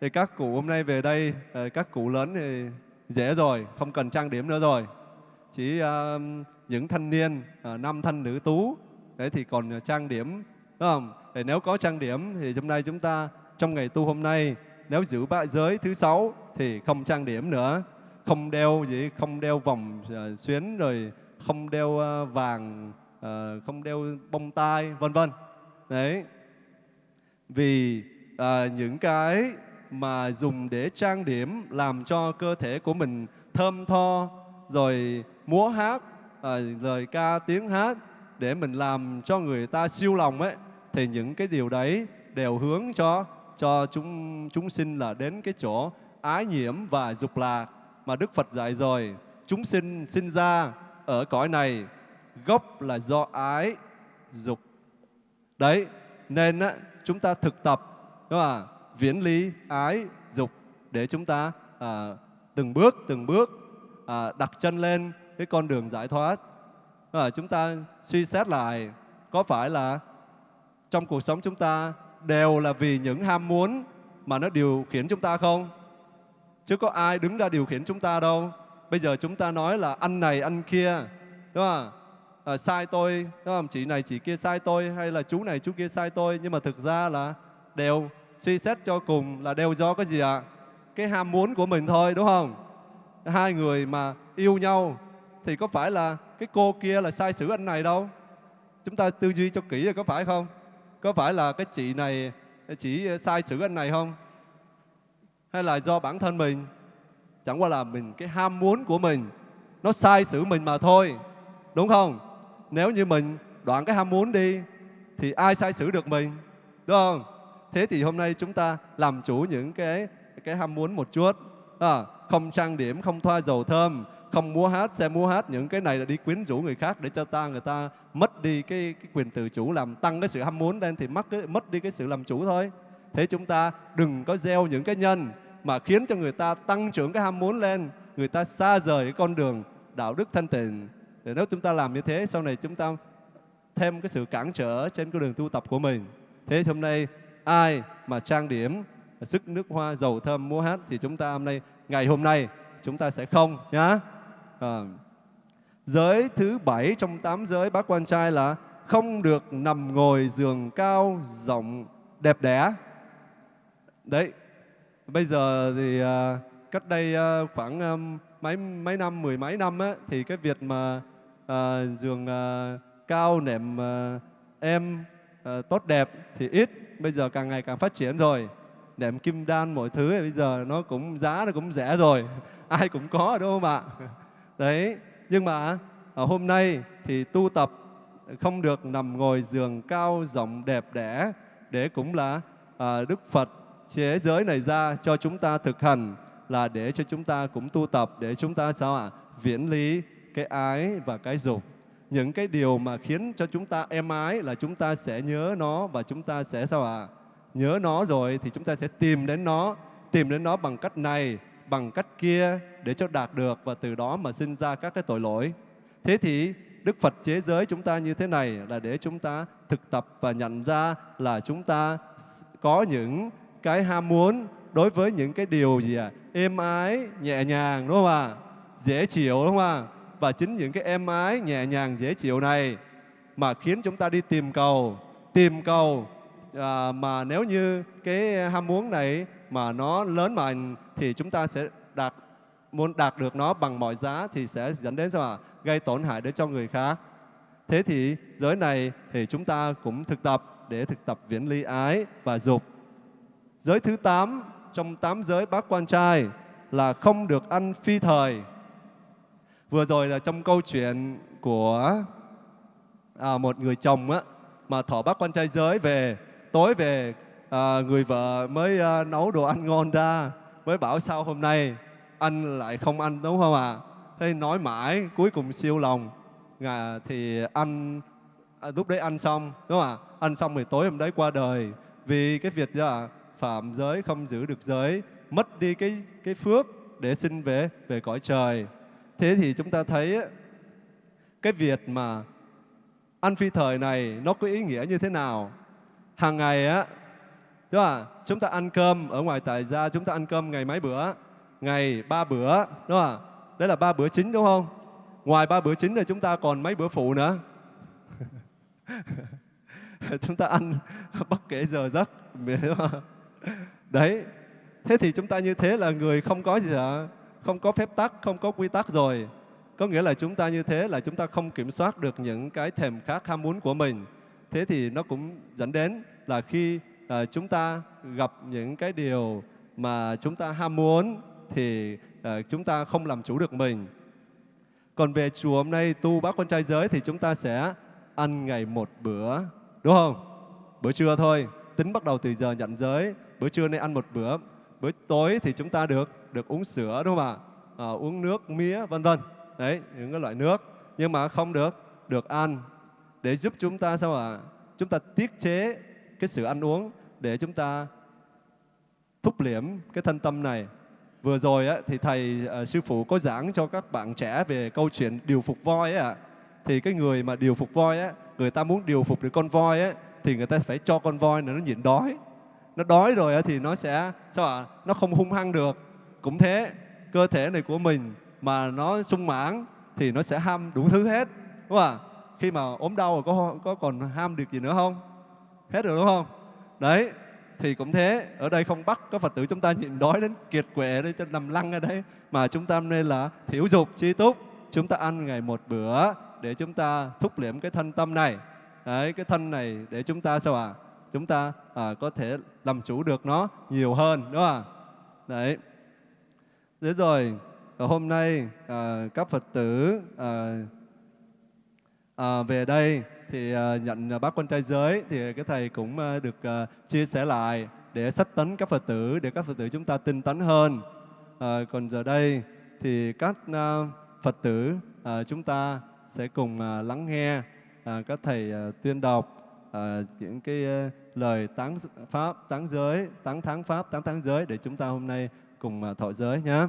thì các cụ hôm nay về đây, ờ, các cụ lớn thì dễ rồi, không cần trang điểm nữa rồi. Chỉ uh, những thanh niên, uh, nam thanh nữ tú, đấy thì còn ờ, trang điểm, đúng không? Để nếu có trang điểm thì hôm nay chúng ta trong ngày tu hôm nay nếu giữ bại giới thứ sáu thì không trang điểm nữa không đeo gì không đeo vòng uh, xuyến rồi không đeo uh, vàng uh, không đeo bông tai vân vân đấy vì uh, những cái mà dùng để trang điểm làm cho cơ thể của mình thơm tho rồi múa hát à, lời ca tiếng hát để mình làm cho người ta siêu lòng ấy thì những cái điều đấy đều hướng cho cho chúng chúng sinh là đến cái chỗ ái nhiễm và dục lạc mà Đức Phật dạy rồi. Chúng sinh sinh ra ở cõi này gốc là do ái dục. Đấy, nên á, chúng ta thực tập đúng không? ạ? Viễn lý ái dục để chúng ta à, từng bước từng bước à, đặt chân lên cái con đường giải thoát. À, chúng ta suy xét lại có phải là trong cuộc sống chúng ta đều là vì những ham muốn mà nó điều khiển chúng ta không? Chứ có ai đứng ra điều khiển chúng ta đâu. Bây giờ chúng ta nói là anh này, anh kia, đúng không? À, sai tôi, đúng không? Chị này, chị kia sai tôi, hay là chú này, chú kia sai tôi. Nhưng mà thực ra là đều suy xét cho cùng là đều do cái gì ạ? À? Cái ham muốn của mình thôi, đúng không? Hai người mà yêu nhau thì có phải là cái cô kia là sai xử anh này đâu? Chúng ta tư duy cho kỹ rồi có phải không? Có phải là cái chị này chỉ sai xử anh này không? Hay là do bản thân mình? Chẳng qua là mình cái ham muốn của mình nó sai xử mình mà thôi. Đúng không? Nếu như mình đoạn cái ham muốn đi thì ai sai xử được mình? Đúng không? Thế thì hôm nay chúng ta làm chủ những cái cái ham muốn một chút. À, không trang điểm, không thoa dầu thơm, không múa hát xem múa hát những cái này là đi quyến rũ người khác để cho ta người ta mất đi cái, cái quyền tự chủ làm tăng cái sự ham muốn lên thì mất cái mất đi cái sự làm chủ thôi. Thế chúng ta đừng có gieo những cái nhân mà khiến cho người ta tăng trưởng cái ham muốn lên người ta xa rời cái con đường đạo đức thanh tịnh. Để nếu chúng ta làm như thế sau này chúng ta thêm cái sự cản trở trên cái đường tu tập của mình. Thế hôm nay ai mà trang điểm sức nước hoa dầu thơm múa hát thì chúng ta hôm nay ngày hôm nay chúng ta sẽ không nhá. À, giới thứ bảy trong tám giới bác quan trai là không được nằm ngồi giường cao rộng đẹp đẽ. Đấy bây giờ thì à, cách đây à, khoảng à, mấy mấy năm mười mấy năm á, thì cái việc mà à, giường à, cao nệm à, em à, tốt đẹp thì ít bây giờ càng ngày càng phát triển rồi. Đệm kim đan mọi thứ bây giờ nó cũng giá nó cũng rẻ rồi. Ai cũng có đúng không ạ đấy nhưng mà ở hôm nay thì tu tập không được nằm ngồi giường cao rộng đẹp đẽ để cũng là à, Đức Phật chế giới này ra cho chúng ta thực hành là để cho chúng ta cũng tu tập để chúng ta sao ạ? Viễn lý cái ái và cái dục những cái điều mà khiến cho chúng ta êm ái là chúng ta sẽ nhớ nó và chúng ta sẽ sao ạ nhớ nó rồi thì chúng ta sẽ tìm đến nó tìm đến nó bằng cách này bằng cách kia để cho đạt được và từ đó mà sinh ra các cái tội lỗi. Thế thì Đức Phật chế giới chúng ta như thế này là để chúng ta thực tập và nhận ra là chúng ta có những cái ham muốn đối với những cái điều gì à? Êm ái, nhẹ nhàng đúng không ạ? Dễ chịu đúng không ạ? Và chính những cái êm ái, nhẹ nhàng, dễ chịu này mà khiến chúng ta đi tìm cầu, tìm cầu à, mà nếu như cái ham muốn này mà nó lớn mạnh thì chúng ta sẽ đạt muốn đạt được nó bằng mọi giá thì sẽ dẫn đến sao ạ? Gây tổn hại đến cho người khác. Thế thì giới này thì chúng ta cũng thực tập để thực tập viễn ly ái và dục. Giới thứ 8 trong tám giới bác quan trai là không được ăn phi thời. Vừa rồi là trong câu chuyện của à, một người chồng á, mà thọ bắt quan trai giới về, tối về à, người vợ mới à, nấu đồ ăn ngon ra, mới bảo sao hôm nay anh lại không ăn đúng không ạ? À? Thế nói mãi, cuối cùng siêu lòng. À, thì anh à, lúc đấy ăn xong, đúng không ạ? À? Ăn xong thì tối hôm đấy qua đời. Vì cái việc là phạm giới không giữ được giới, mất đi cái cái phước để sinh về về cõi trời. Thế thì chúng ta thấy cái việc mà ăn phi thời này nó có ý nghĩa như thế nào? Hàng ngày á, đúng không? Chúng ta ăn cơm ở ngoài tại gia chúng ta ăn cơm ngày mấy bữa? Ngày ba bữa, đúng không? Đấy là ba bữa chính đúng không? Ngoài ba bữa chính thì chúng ta còn mấy bữa phụ nữa. chúng ta ăn bất kể giờ giấc. Đấy. Thế thì chúng ta như thế là người không có gì cả, không có phép tắc, không có quy tắc rồi. Có nghĩa là chúng ta như thế là chúng ta không kiểm soát được những cái thèm khát ham muốn của mình. Thế thì nó cũng dẫn đến là khi à, chúng ta gặp những cái điều mà chúng ta ham muốn thì à, chúng ta không làm chủ được mình. Còn về chùa hôm nay tu bác con trai giới thì chúng ta sẽ ăn ngày một bữa, đúng không? Bữa trưa thôi, tính bắt đầu từ giờ nhận giới. Bữa trưa nay ăn một bữa, bữa tối thì chúng ta được được uống sữa đúng không ạ? À, uống nước, mía, vân vân. Đấy, những cái loại nước. Nhưng mà không được được ăn để giúp chúng ta sao ạ? À? Chúng ta tiết chế cái sự ăn uống để chúng ta thúc liễm cái thân tâm này Vừa rồi á, thì thầy à, sư phụ có giảng cho các bạn trẻ về câu chuyện điều phục voi à, Thì cái người mà điều phục voi á, người ta muốn điều phục được con voi á, thì người ta phải cho con voi này nó nhịn đói. Nó đói rồi á, thì nó sẽ sao ạ? Nó không hung hăng được. Cũng thế, cơ thể này của mình mà nó sung mãn thì nó sẽ ham đủ thứ hết. Đúng không ạ? Khi mà ốm đau rồi có có còn ham được gì nữa không? Hết rồi đúng không? Đấy, thì cũng thế ở đây không bắt các phật tử chúng ta nhịn đói đến kiệt quệ đấy cho nằm lăn ở đấy mà chúng ta nên là thiểu dục chi túc chúng ta ăn ngày một bữa để chúng ta thúc liễm cái thân tâm này đấy cái thân này để chúng ta sao ạ à? chúng ta à, có thể làm chủ được nó nhiều hơn đúng không ạ đấy thế rồi ờ, hôm nay à, các phật tử à, à, về đây thì à, nhận bác quan trai giới thì cái thầy cũng à, được à, chia sẻ lại để sách tấn các Phật tử để các Phật tử chúng ta tinh tấn hơn. À, còn giờ đây thì các à, Phật tử à, chúng ta sẽ cùng à, lắng nghe à, các thầy à, tuyên đọc à, những cái à, lời tán pháp, tán giới, tán thắng pháp, tán thắng giới để chúng ta hôm nay cùng à, thọ giới nhé.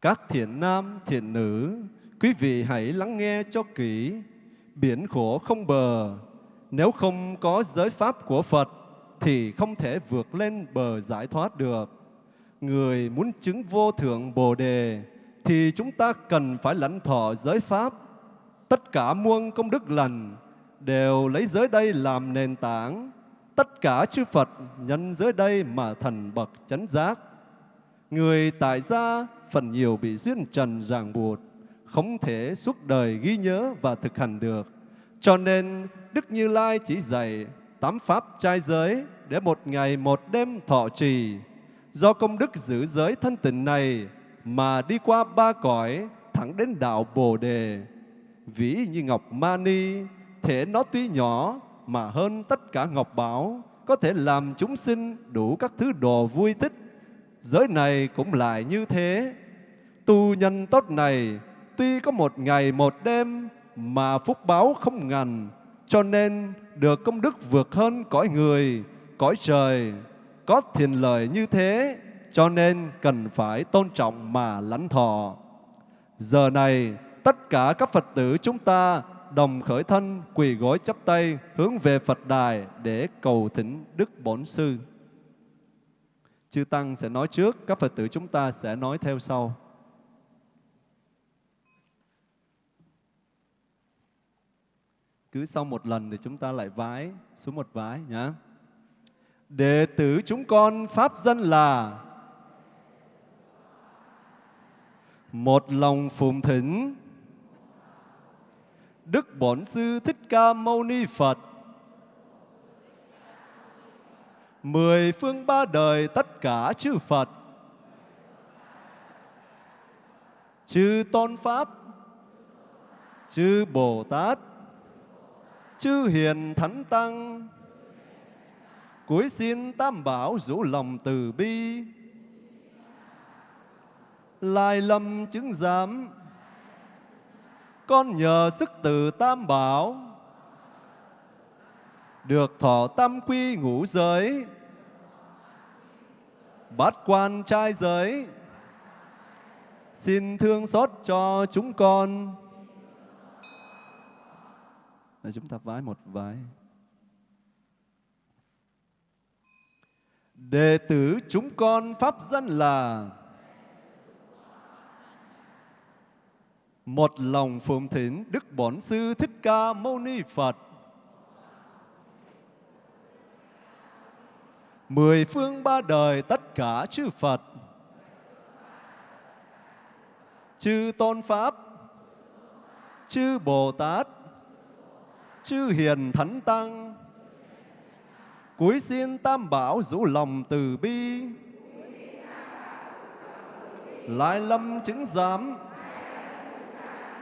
Các thiện nam, thiện nữ, quý vị hãy lắng nghe cho kỹ. Biển khổ không bờ, nếu không có giới pháp của Phật thì không thể vượt lên bờ giải thoát được. Người muốn chứng vô thượng Bồ Đề thì chúng ta cần phải lãnh thọ giới pháp. Tất cả muôn công đức lành đều lấy giới đây làm nền tảng. Tất cả chư Phật nhân giới đây mà thành bậc chánh giác. Người tại gia phần nhiều bị duyên trần ràng buộc, không thể suốt đời ghi nhớ và thực hành được. Cho nên Đức Như Lai chỉ dạy tám pháp trai giới để một ngày một đêm thọ trì. Do công đức giữ giới thân tình này mà đi qua ba cõi thẳng đến đạo Bồ Đề. Ví như ngọc mani, thể nó tuy nhỏ mà hơn tất cả ngọc bảo, có thể làm chúng sinh đủ các thứ đồ vui thích. Giới này cũng lại như thế, Tu nhân tốt này tuy có một ngày một đêm mà phúc báo không ngần, cho nên được công đức vượt hơn cõi người, cõi trời. Có thiền lời như thế, cho nên cần phải tôn trọng mà lãnh thọ. Giờ này, tất cả các Phật tử chúng ta đồng khởi thân, quỳ gối chắp tay, hướng về Phật đài để cầu thỉnh Đức Bổn Sư. Chư Tăng sẽ nói trước, các Phật tử chúng ta sẽ nói theo sau. cứ sau một lần thì chúng ta lại vái xuống một vái nhé. Đệ tử chúng con Pháp dân là một lòng phụng thỉnh Đức Bổn Sư Thích Ca Mâu Ni Phật. Mười phương ba đời tất cả chư Phật. Chư Tôn Pháp. Chư Bồ Tát. Chư Hiền Thánh Tăng. Cuối xin Tam Bảo rủ lòng từ bi. Lai lâm chứng giám. Con nhờ sức từ Tam Bảo. Được thọ tam quy ngũ giới. Bát quan trai giới. Xin thương xót cho chúng con. Để chúng ta vái một vái. Đệ tử chúng con pháp dân là một lòng phụng thỉnh Đức Bổn Sư Thích Ca Mâu Ni Phật. Mười phương ba đời tất cả chư Phật, chư Tôn Pháp, chư Bồ Tát, chư Hiền Thánh Tăng, cúi xin Tam Bảo rũ lòng từ bi, lại lâm chứng giám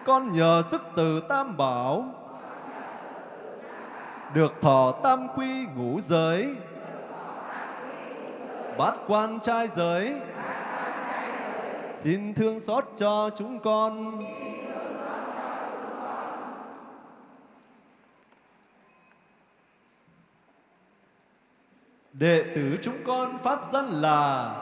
con nhờ sức từ tam bảo. Được thọ tam quy ngũ giới. Bát quan trai giới. Xin thương xót cho chúng con. Đệ tử chúng con pháp dân là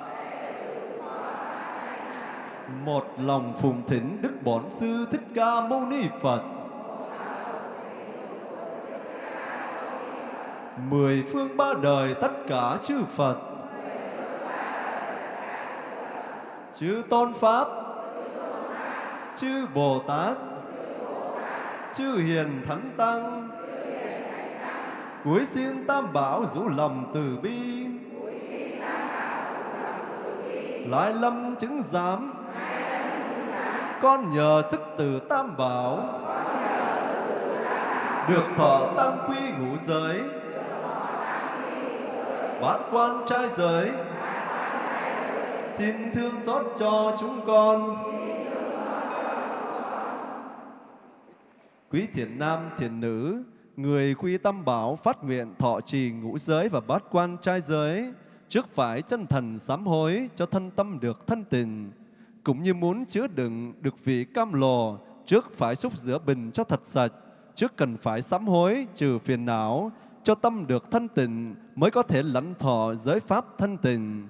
một lòng phụng thỉnh Đức Bổn Sư Thích Ca Mâu Ni Phật. Mười phương ba đời tất cả chư Phật, chư Tôn Pháp, chư Bồ Tát, chư Hiền Thánh Tăng, cuối xin Tam Bảo rủ lòng từ bi, lại lâm chứng giám con nhờ sức từ tam bảo. Được thọ tam quy ngũ giới. Bát quan trai giới. Xin thương xót cho chúng con. Quý thiện nam, thiện nữ, người quy tâm bảo phát nguyện thọ trì ngũ giới và bát quan trai giới, trước phải chân thần sám hối cho thân tâm được thân tình cũng như muốn chứa đựng được vị cam lồ trước phải xúc rửa bình cho thật sạch, trước cần phải sám hối trừ phiền não, cho tâm được thanh tịnh mới có thể lãnh thọ giới pháp thanh tịnh.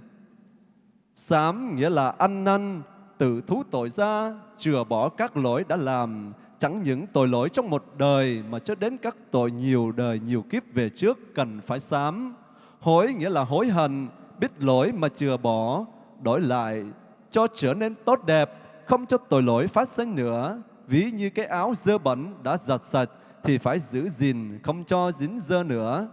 Sám nghĩa là ăn năn, tự thú tội ra, chừa bỏ các lỗi đã làm, chẳng những tội lỗi trong một đời mà cho đến các tội nhiều đời nhiều kiếp về trước cần phải sám. Hối nghĩa là hối hận, biết lỗi mà chừa bỏ, đổi lại cho trở nên tốt đẹp, không cho tội lỗi phát sinh nữa. Ví như cái áo dơ bẩn đã giặt sạch thì phải giữ gìn, không cho dính dơ nữa.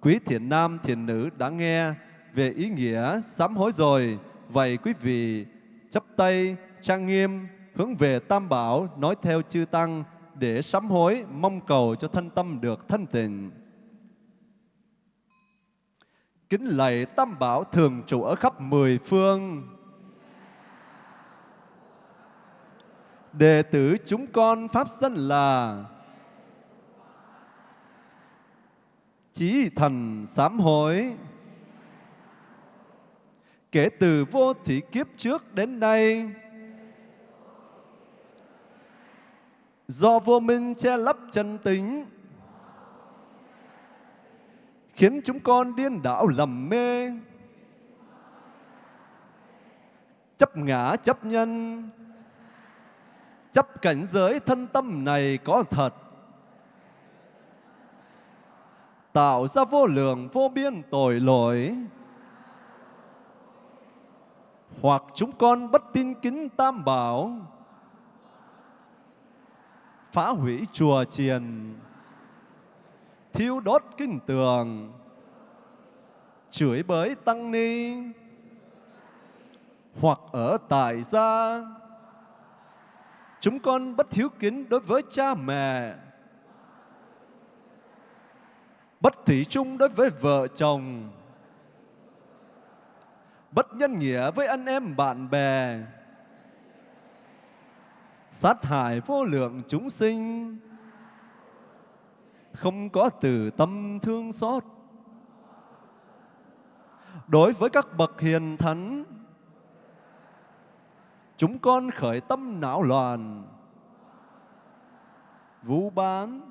Quý thiện nam, thiện nữ đã nghe về ý nghĩa sám hối rồi. Vậy quý vị chấp tay, trang nghiêm, hướng về Tam Bảo, nói theo chư Tăng để sám hối, mong cầu cho thân tâm được thanh tịnh. Kính lạy Tam Bảo thường trụ ở khắp mười phương, đệ tử chúng con pháp dân là chí thần sám hối. Kể từ vô thủy kiếp trước đến nay, do vô minh che lấp chân tính, khiến chúng con điên đảo lầm mê, chấp ngã chấp nhân chấp cảnh giới thân tâm này có thật. Tạo ra vô lượng, vô biên tội lỗi. Hoặc chúng con bất tin kính tam bảo. Phá hủy chùa chiền. Thiêu đốt kinh tường. Chửi bới tăng ni. Hoặc ở tại gia. Chúng con bất hiếu kính đối với cha mẹ. Bất thủy chung đối với vợ chồng. Bất nhân nghĩa với anh em bạn bè. Sát hại vô lượng chúng sinh. Không có từ tâm thương xót. Đối với các bậc hiền thánh, chúng con khởi tâm não loạn. Vũ bán,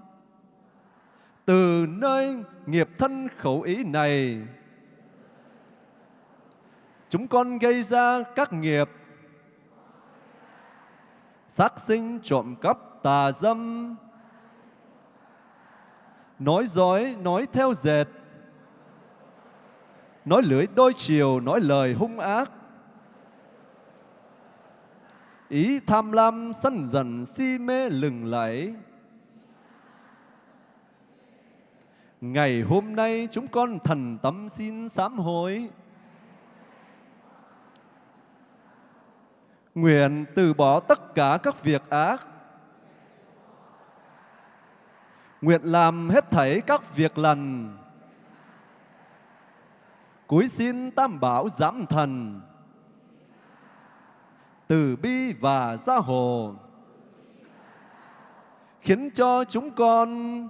từ nơi nghiệp thân khẩu ý này, chúng con gây ra các nghiệp sát sinh trộm cắp tà dâm, nói dối, nói theo dệt, nói lưỡi đôi chiều, nói lời hung ác ý tham lam sân dần si mê lừng lẫy. Ngày hôm nay chúng con thần tâm xin sám hối. Nguyện từ bỏ tất cả các việc ác. Nguyện làm hết thảy các việc lành. Cúi xin tam bảo giảm thần từ bi và gia hộ, khiến cho chúng con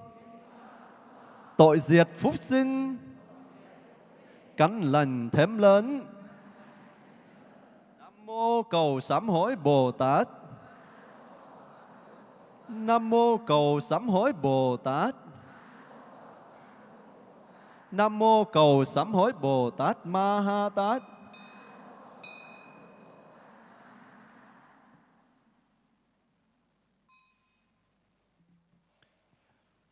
tội diệt phúc sinh, cắn lành thêm lớn. Nam mô cầu sám hối bồ tát. Nam mô cầu sám hối bồ tát. Nam mô cầu sám hối bồ tát ma ha tát.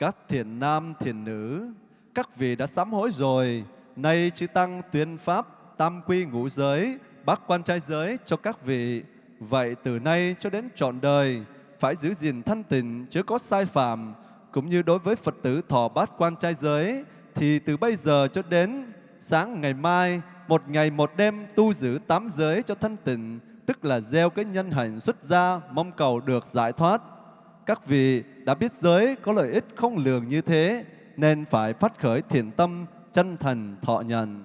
Các thiền nam, thiền nữ, các vị đã sám hối rồi, nay chư Tăng tuyên Pháp, tam quy ngũ giới, bác quan trai giới cho các vị. Vậy từ nay cho đến trọn đời, phải giữ gìn thanh tịnh, chứ có sai phạm, cũng như đối với Phật tử thọ bát quan trai giới, thì từ bây giờ cho đến sáng ngày mai, một ngày một đêm tu giữ tám giới cho thanh tịnh, tức là gieo cái nhân hạnh xuất gia, mong cầu được giải thoát. Các vị đã biết giới có lợi ích không lường như thế, nên phải phát khởi thiện tâm, chân thành thọ nhận.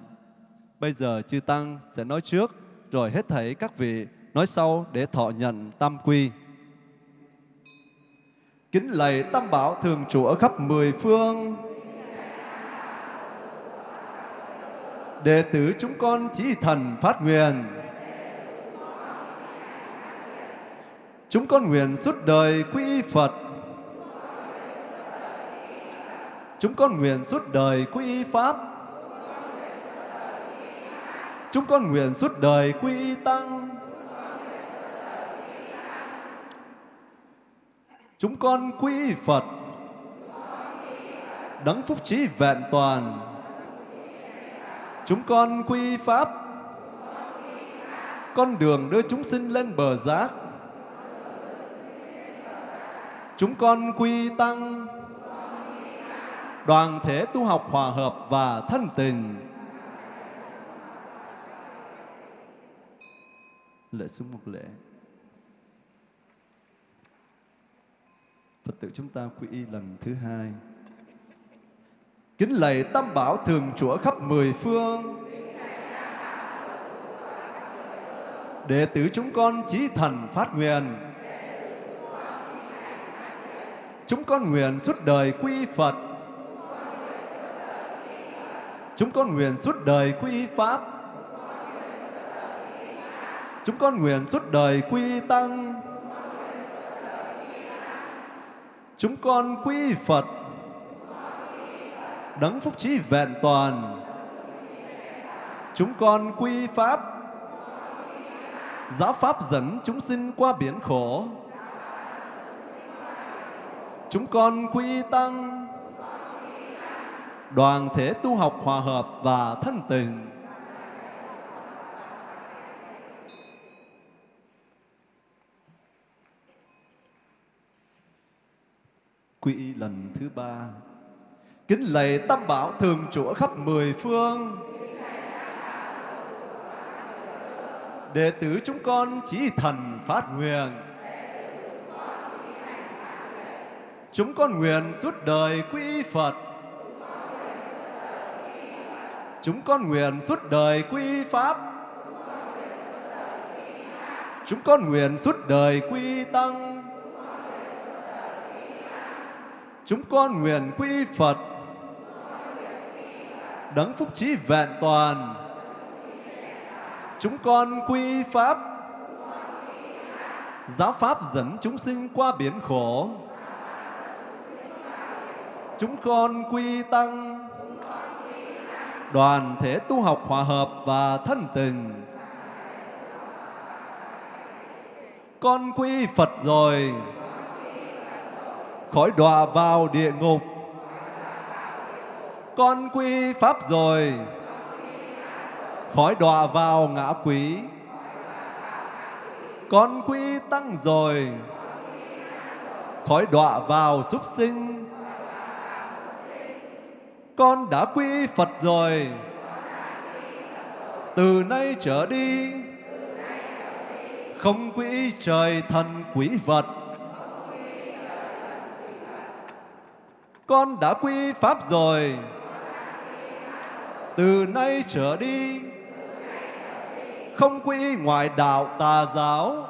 Bây giờ chư Tăng sẽ nói trước, rồi hết thảy các vị nói sau để thọ nhận tam quy. Kính lạy Tam Bảo thường trụ ở khắp mười phương. Đệ tử chúng con chỉ thần phát nguyện. Chúng con nguyện suốt đời quy Phật. Chúng con nguyện suốt đời quy Pháp. Chúng con nguyện suốt đời quy Tăng. Chúng con quy Phật. Đấng phúc trí vẹn toàn. Chúng con quy Pháp. Con đường đưa chúng sinh lên bờ giác. Chúng con quy Tăng. Đoàn thể tu học hòa hợp và thân tình. Lễ xuống một lễ. Phật tử chúng ta quy y lần thứ hai. Kính lạy Tam Bảo thường chúa khắp mười phương. Đệ tử chúng con chí thần phát nguyện. Chúng con nguyện suốt đời quy Phật. Chúng con nguyện suốt đời quy Pháp. Chúng con nguyện suốt đời quy Tăng. Chúng con quy Phật. Đấng phúc trí vẹn toàn. Chúng con quy Pháp. Giáo Pháp dẫn chúng sinh qua biển khổ. Chúng con quy Tăng. Đoàn thể tu học hòa hợp và thân tình. quy lần thứ ba kính lạy tam bảo thường trụ khắp mười phương đệ tử chúng con chỉ thần phát nguyện Chúng con nguyện suốt đời quy Phật. Chúng con nguyện suốt đời quy Pháp. Chúng con nguyện suốt đời quy Tăng. Chúng con nguyện quy Phật. Đấng phúc trí vẹn toàn. Chúng con quy Pháp. Giáo Pháp dẫn chúng sinh qua biển khổ. Chúng con quy Tăng. Đoàn thể tu học hòa hợp và thân tình. Con quy Phật rồi, khỏi đọa vào địa ngục. Con quy Pháp rồi, khỏi đọa vào ngã quỷ. Con quy Tăng rồi, khỏi đọa vào súc sinh. Con đã quy Phật rồi, từ nay trở đi không quỹ trời thần quỷ vật. Con đã quy Pháp rồi, từ nay trở đi, không quy ngoại đạo tà giáo.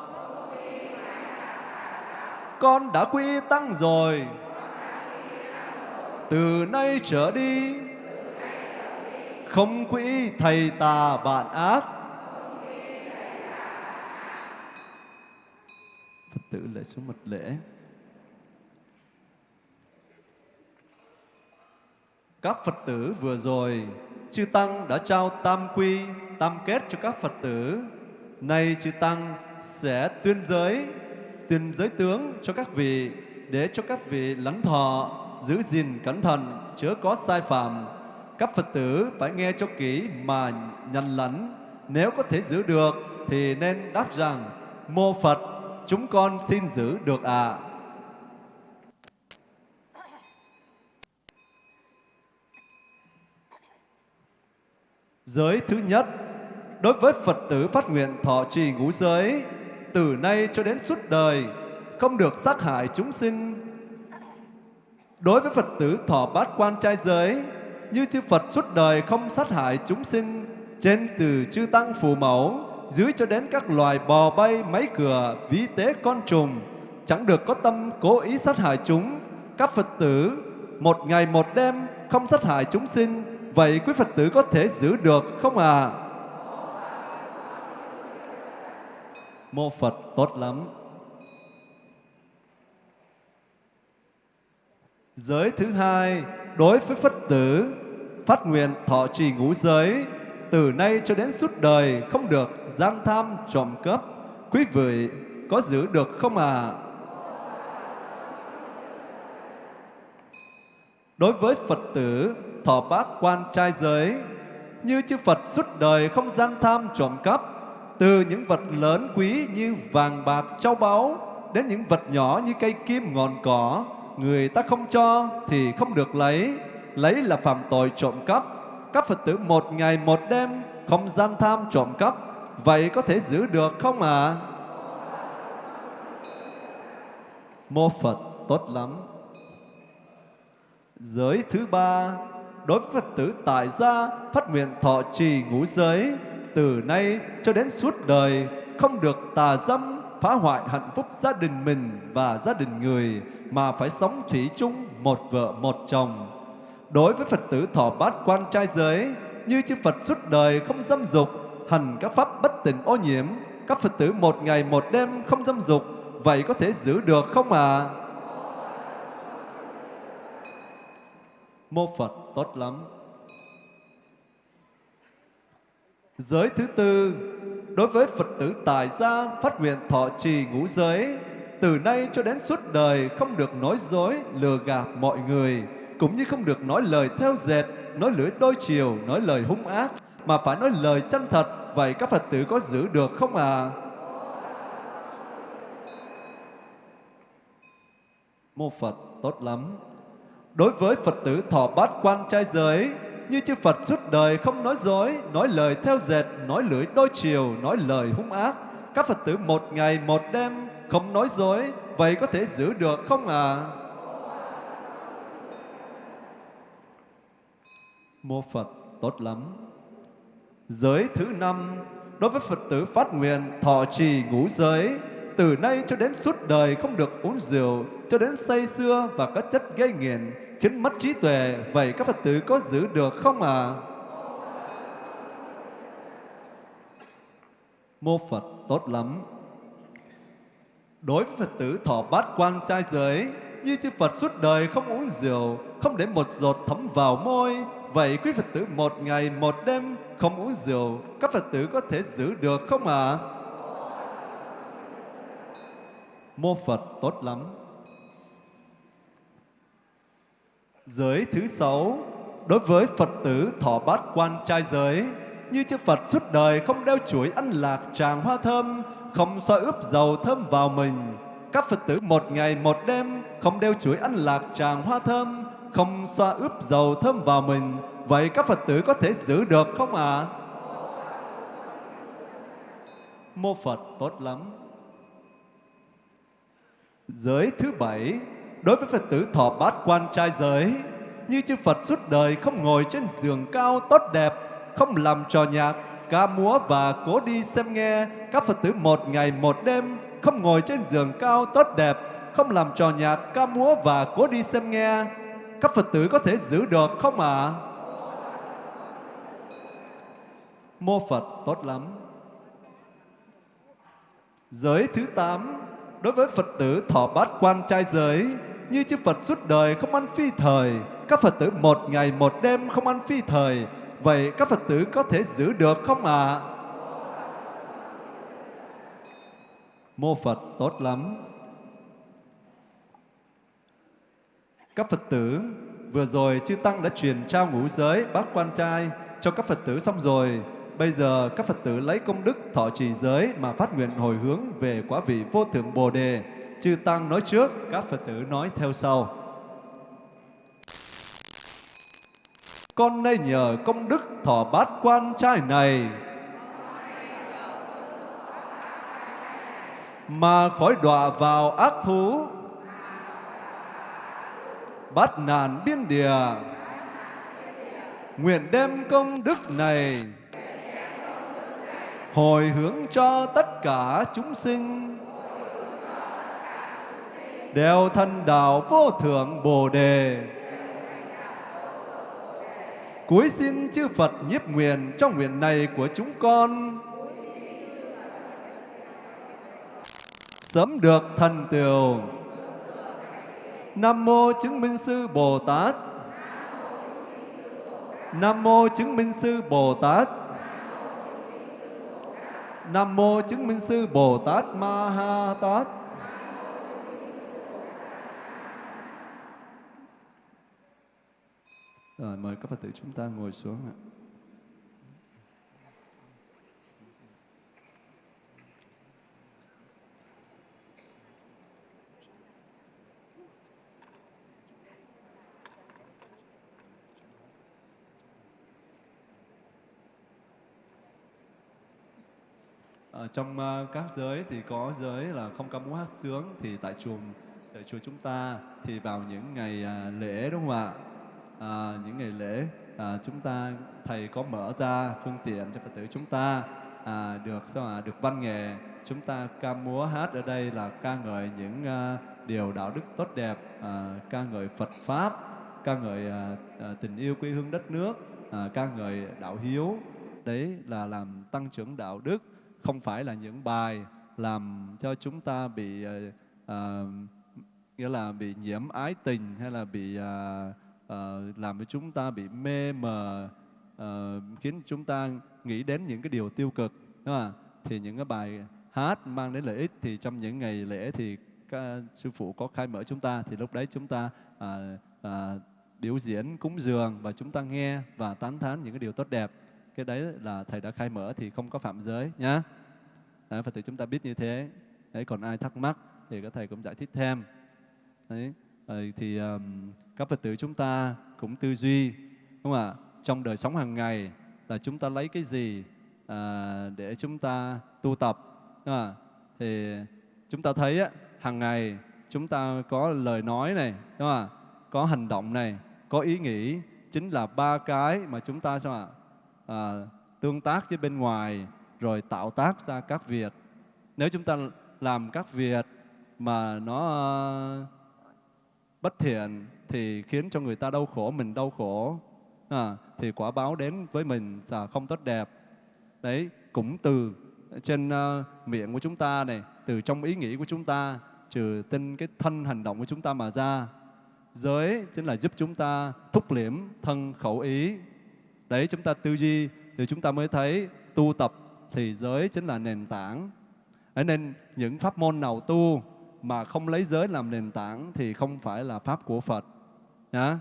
Con đã quy Tăng rồi, từ nay trở đi, không quỹ thầy tà bạn ác. Phật tử lễ xuống mật lễ. Các Phật tử vừa rồi, Chư Tăng đã trao tam quy, tam kết cho các Phật tử. Nay Chư Tăng sẽ tuyên giới, tuyên giới tướng cho các vị, để cho các vị lắng thọ, giữ gìn cẩn thận, chớ có sai phạm. Các Phật tử phải nghe cho kỹ mà nhận lãnh. Nếu có thể giữ được thì nên đáp rằng, Mô Phật chúng con xin giữ được ạ. À. Giới thứ nhất, đối với Phật tử phát nguyện thọ trì ngũ giới, từ nay cho đến suốt đời, không được sát hại chúng sinh. Đối với Phật tử thọ bát quan trai giới, như chư Phật suốt đời không sát hại chúng sinh, trên từ chư Tăng phù mẫu, dưới cho đến các loài bò bay, máy cửa, ví tế con trùng, chẳng được có tâm cố ý sát hại chúng. Các Phật tử một ngày một đêm không sát hại chúng sinh, vậy quý Phật tử có thể giữ được không à? Mô Phật tốt lắm. Giới thứ hai, đối với Phật tử, phát nguyện thọ trì ngũ giới, từ nay cho đến suốt đời không được gian tham trộm cắp. Quý vị có giữ được không à? Đối với Phật tử thọ bác quan trai giới, như chư Phật suốt đời không gian tham trộm cắp, từ những vật lớn quý như vàng bạc châu báu đến những vật nhỏ như cây kim ngọn cỏ, người ta không cho thì không được lấy, lấy là phạm tội trộm cắp. Các Phật tử một ngày một đêm không gian tham trộm cắp, vậy có thể giữ được không ạ? À? Mô Phật tốt lắm. Giới thứ ba, đối với Phật tử tại gia phát nguyện thọ trì ngũ giới, từ nay cho đến suốt đời không được tà dâm phá hoại hạnh phúc gia đình mình và gia đình người mà phải sống thủy chung một vợ một chồng. Đối với Phật tử thọ bát quan trai giới, như chư Phật suốt đời không dâm dục, hành các pháp bất tịnh ô nhiễm, các Phật tử một ngày một đêm không dâm dục, vậy có thể giữ được không ạ? À? Mô Phật tốt lắm. Giới thứ tư, đối với Phật tử tài gia phát nguyện thọ trì ngũ giới, từ nay cho đến suốt đời không được nói dối, lừa gạt mọi người, cũng như không được nói lời theo dệt, nói lưỡi đôi chiều, nói lời hung ác, mà phải nói lời chân thật. Vậy các Phật tử có giữ được không à? Mô Phật tốt lắm. Đối với Phật tử thọ bát quan trai giới, như chư Phật suốt đời không nói dối, nói lời theo dệt, nói lưỡi đôi chiều, nói lời hung ác. Các Phật tử một ngày một đêm không nói dối, vậy có thể giữ được không ạ? À? Mô Phật tốt lắm. Giới thứ năm, đối với Phật tử phát nguyện thọ trì ngũ giới, từ nay cho đến suốt đời không được uống rượu, cho đến say xưa và các chất gây nghiện, khiến mất trí tuệ. Vậy các Phật tử có giữ được không ạ? À? Mô Phật tốt lắm. Đối với Phật tử thọ bát quan trai giới, như chư Phật suốt đời không uống rượu, không để một giọt thấm vào môi. Vậy quý Phật tử một ngày một đêm không uống rượu, các Phật tử có thể giữ được không ạ? À? Mô Phật tốt lắm. Giới thứ sáu, đối với Phật tử thọ bát quan trai giới, như chư Phật suốt đời không đeo chuỗi ăn lạc tràng hoa thơm, không xoa ướp dầu thơm vào mình. Các Phật tử một ngày một đêm không đeo chuỗi ăn lạc tràng hoa thơm, không xoa ướp dầu thơm vào mình. Vậy các Phật tử có thể giữ được không ạ? À? Mô Phật tốt lắm. Giới thứ bảy, đối với Phật tử thọ bát quan trai giới, như chư Phật suốt đời không ngồi trên giường cao tốt đẹp, không làm trò nhạc, ca múa và cố đi xem nghe. Các Phật tử một ngày một đêm không ngồi trên giường cao tốt đẹp, không làm trò nhạc, ca múa và cố đi xem nghe. Các Phật tử có thể giữ được không ạ? À? Mô Phật tốt lắm. Giới thứ tám đối với Phật tử thọ bát quan trai giới, như chư Phật suốt đời không ăn phi thời, các Phật tử một ngày một đêm không ăn phi thời, vậy các Phật tử có thể giữ được không ạ? À? Mô Phật tốt lắm. Các Phật tử, vừa rồi chư Tăng đã truyền trao ngũ giới bát quan trai cho các Phật tử xong rồi. Bây giờ các Phật tử lấy công đức thọ trì giới mà phát nguyện hồi hướng về quả vị vô thượng Bồ Đề. Chư Tăng nói trước, các Phật tử nói theo sau. Con nay nhờ công đức thọ bát quan trai này mà khỏi đọa vào ác thú bát nạn biên địa nguyện đem công đức này hồi hướng cho tất cả chúng sinh. Đều thân đạo vô thượng bồ đề. Cuối xin chư phật nhiếp nguyện trong nguyện này của chúng con. Sớm được thần tiều nam mô chứng minh sư bồ tát. Nam mô chứng minh sư bồ tát. Nam mô chứng minh sư Bồ Tát Ma Ha Tát. Rồi, mời các Phật tử chúng ta ngồi xuống ạ. À, trong uh, các giới thì có giới là không ca múa hát sướng thì tại chùa tại chùa chúng ta thì vào những ngày uh, lễ đúng không ạ? À, những ngày lễ à, chúng ta thầy có mở ra phương tiện cho phật tử chúng ta à, được sao à, được văn nghệ. Chúng ta ca múa hát ở đây là ca ngợi những uh, điều đạo đức tốt đẹp à, ca ngợi Phật pháp ca ngợi à, à, tình yêu quê hương đất nước à, ca ngợi đạo hiếu. Đấy là làm tăng trưởng đạo đức không phải là những bài làm cho chúng ta bị à, nghĩa là bị nhiễm ái tình hay là bị à, à, làm cho chúng ta bị mê mờ à, khiến chúng ta nghĩ đến những cái điều tiêu cực đúng không? thì những cái bài hát mang đến lợi ích thì trong những ngày lễ thì các sư phụ có khai mở chúng ta thì lúc đấy chúng ta à, à, biểu diễn cúng dường và chúng ta nghe và tán thán những cái điều tốt đẹp cái đấy là thầy đã khai mở thì không có phạm giới nhá. Đấy, phật tử chúng ta biết như thế. Đấy còn ai thắc mắc thì các thầy cũng giải thích thêm. Đấy thì um, các phật tử chúng ta cũng tư duy đúng không ạ? Trong đời sống hàng ngày là chúng ta lấy cái gì à, để chúng ta tu tập đúng không ạ? Thì chúng ta thấy á, hàng ngày chúng ta có lời nói này đúng không ạ? Có hành động này có ý nghĩ. Chính là ba cái mà chúng ta sao ạ? À, tương tác với bên ngoài rồi tạo tác ra các việc nếu chúng ta làm các việc mà nó à, bất thiện thì khiến cho người ta đau khổ mình đau khổ. À, thì quả báo đến với mình là không tốt đẹp. Đấy cũng từ trên uh, miệng của chúng ta này từ trong ý nghĩ của chúng ta trừ tinh cái thân hành động của chúng ta mà ra. Giới chính là giúp chúng ta thúc liễm thân khẩu ý đấy chúng ta tư duy thì chúng ta mới thấy tu tập thì giới chính là nền tảng Đấy nên những pháp môn nào tu mà không lấy giới làm nền tảng thì không phải là pháp của Phật. Nhá.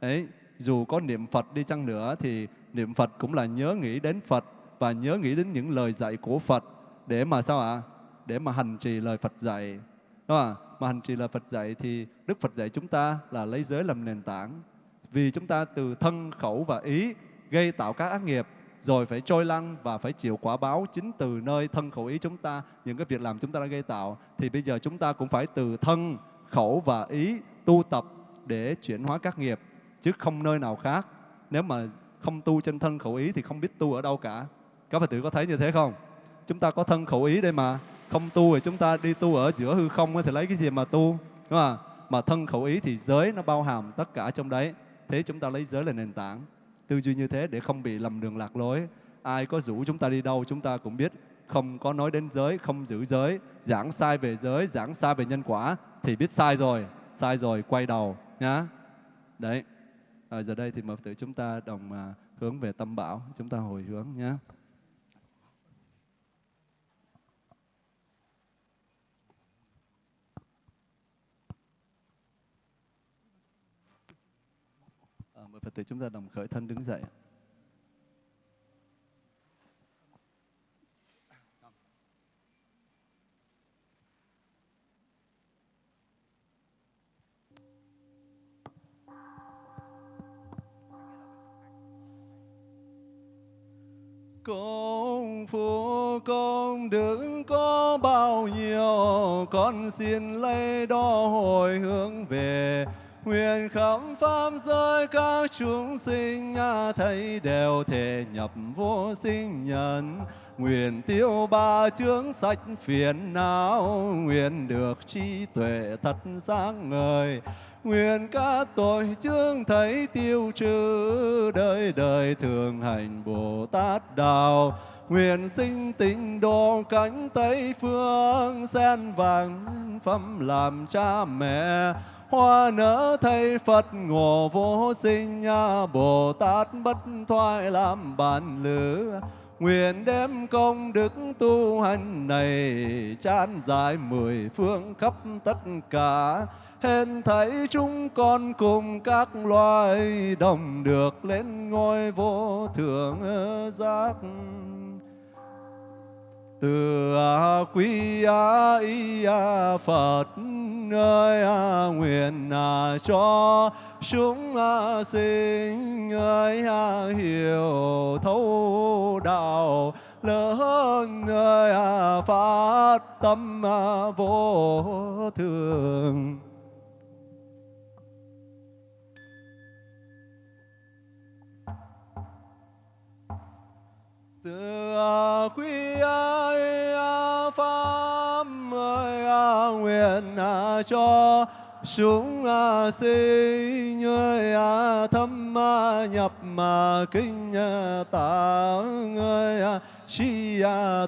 Đấy, dù có niệm Phật đi chăng nữa thì niệm Phật cũng là nhớ nghĩ đến Phật và nhớ nghĩ đến những lời dạy của Phật để mà sao ạ? Để mà hành trì lời Phật dạy. Đúng không? Mà hành trì lời Phật dạy thì Đức Phật dạy chúng ta là lấy giới làm nền tảng. Vì chúng ta từ thân, khẩu và ý gây tạo các ác nghiệp, rồi phải trôi lăn và phải chịu quả báo chính từ nơi thân khẩu ý chúng ta. Những cái việc làm chúng ta đã gây tạo thì bây giờ chúng ta cũng phải từ thân, khẩu và ý tu tập để chuyển hóa các nghiệp, chứ không nơi nào khác. Nếu mà không tu trên thân khẩu ý thì không biết tu ở đâu cả. Các phật tử có thấy như thế không? Chúng ta có thân khẩu ý đây mà. Không tu thì chúng ta đi tu ở giữa hư không thì lấy cái gì mà tu? Đúng không mà thân khẩu ý thì giới nó bao hàm tất cả trong đấy. Thế chúng ta lấy giới là nền tảng tư duy như thế để không bị lầm đường lạc lối. Ai có rủ chúng ta đi đâu chúng ta cũng biết không có nói đến giới không giữ giới giảng sai về giới giảng sai về nhân quả thì biết sai rồi sai rồi quay đầu nhá. Đấy. À, giờ đây thì mời tử chúng ta đồng à, hướng về tâm bảo chúng ta hồi hướng nhé Phật tử chúng ta đồng khởi thân đứng dậy. Công phu, công đức có bao nhiêu, Con xin lấy đó hồi hướng về Nguyện khắp pháp giới các chúng sinh thấy đều thể nhập vô sinh nhân. Nguyện tiêu ba chướng sạch phiền não, nguyện được trí tuệ thật sáng ngời. Nguyện các tội chướng thấy tiêu trừ, đời đời thường hành Bồ Tát Đạo. Nguyện sinh tịnh độ cánh Tây Phương, sen vàng phẩm làm cha mẹ hoa nở thay Phật ngộ vô sinh Bồ Tát bất thoại làm bàn lữ Nguyện đem công đức tu hành này chan dài mười phương khắp tất cả. Hên thấy chúng con cùng các loài đồng được lên ngôi vô thượng giác từ a quý a y a phật ơi a nguyện a cho chúng a sinh ơi a hiểu thấu đạo lớn ơi a phát tâm a vô thường. Từ à, quý à, pháp ơi à, nguyện cho chúng sinh ơi thâm nhập mà kinh tạng ơi chi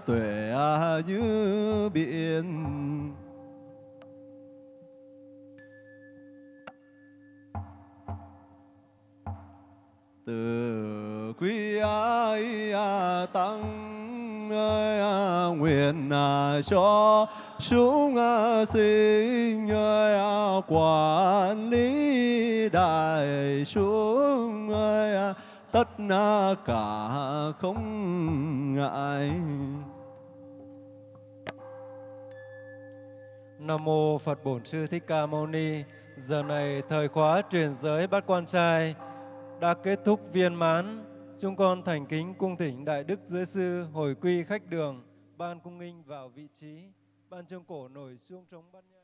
tuệ như biển. Từ quý ai à, tăng ơi nguyện à cho chúng sinh ơi quản lý đại chúng ơi tất cả không ngại Nam mô Phật Bổn Sư Thích Ca Mâu Ni. Giờ này thời khóa truyền giới bắt quan trai đã kết thúc viên mãn. Chúng con thành kính cung thỉnh Đại Đức Giới Sư hồi quy khách đường, ban cung nghinh vào vị trí, ban trương cổ nổi xuống trống bát nhang.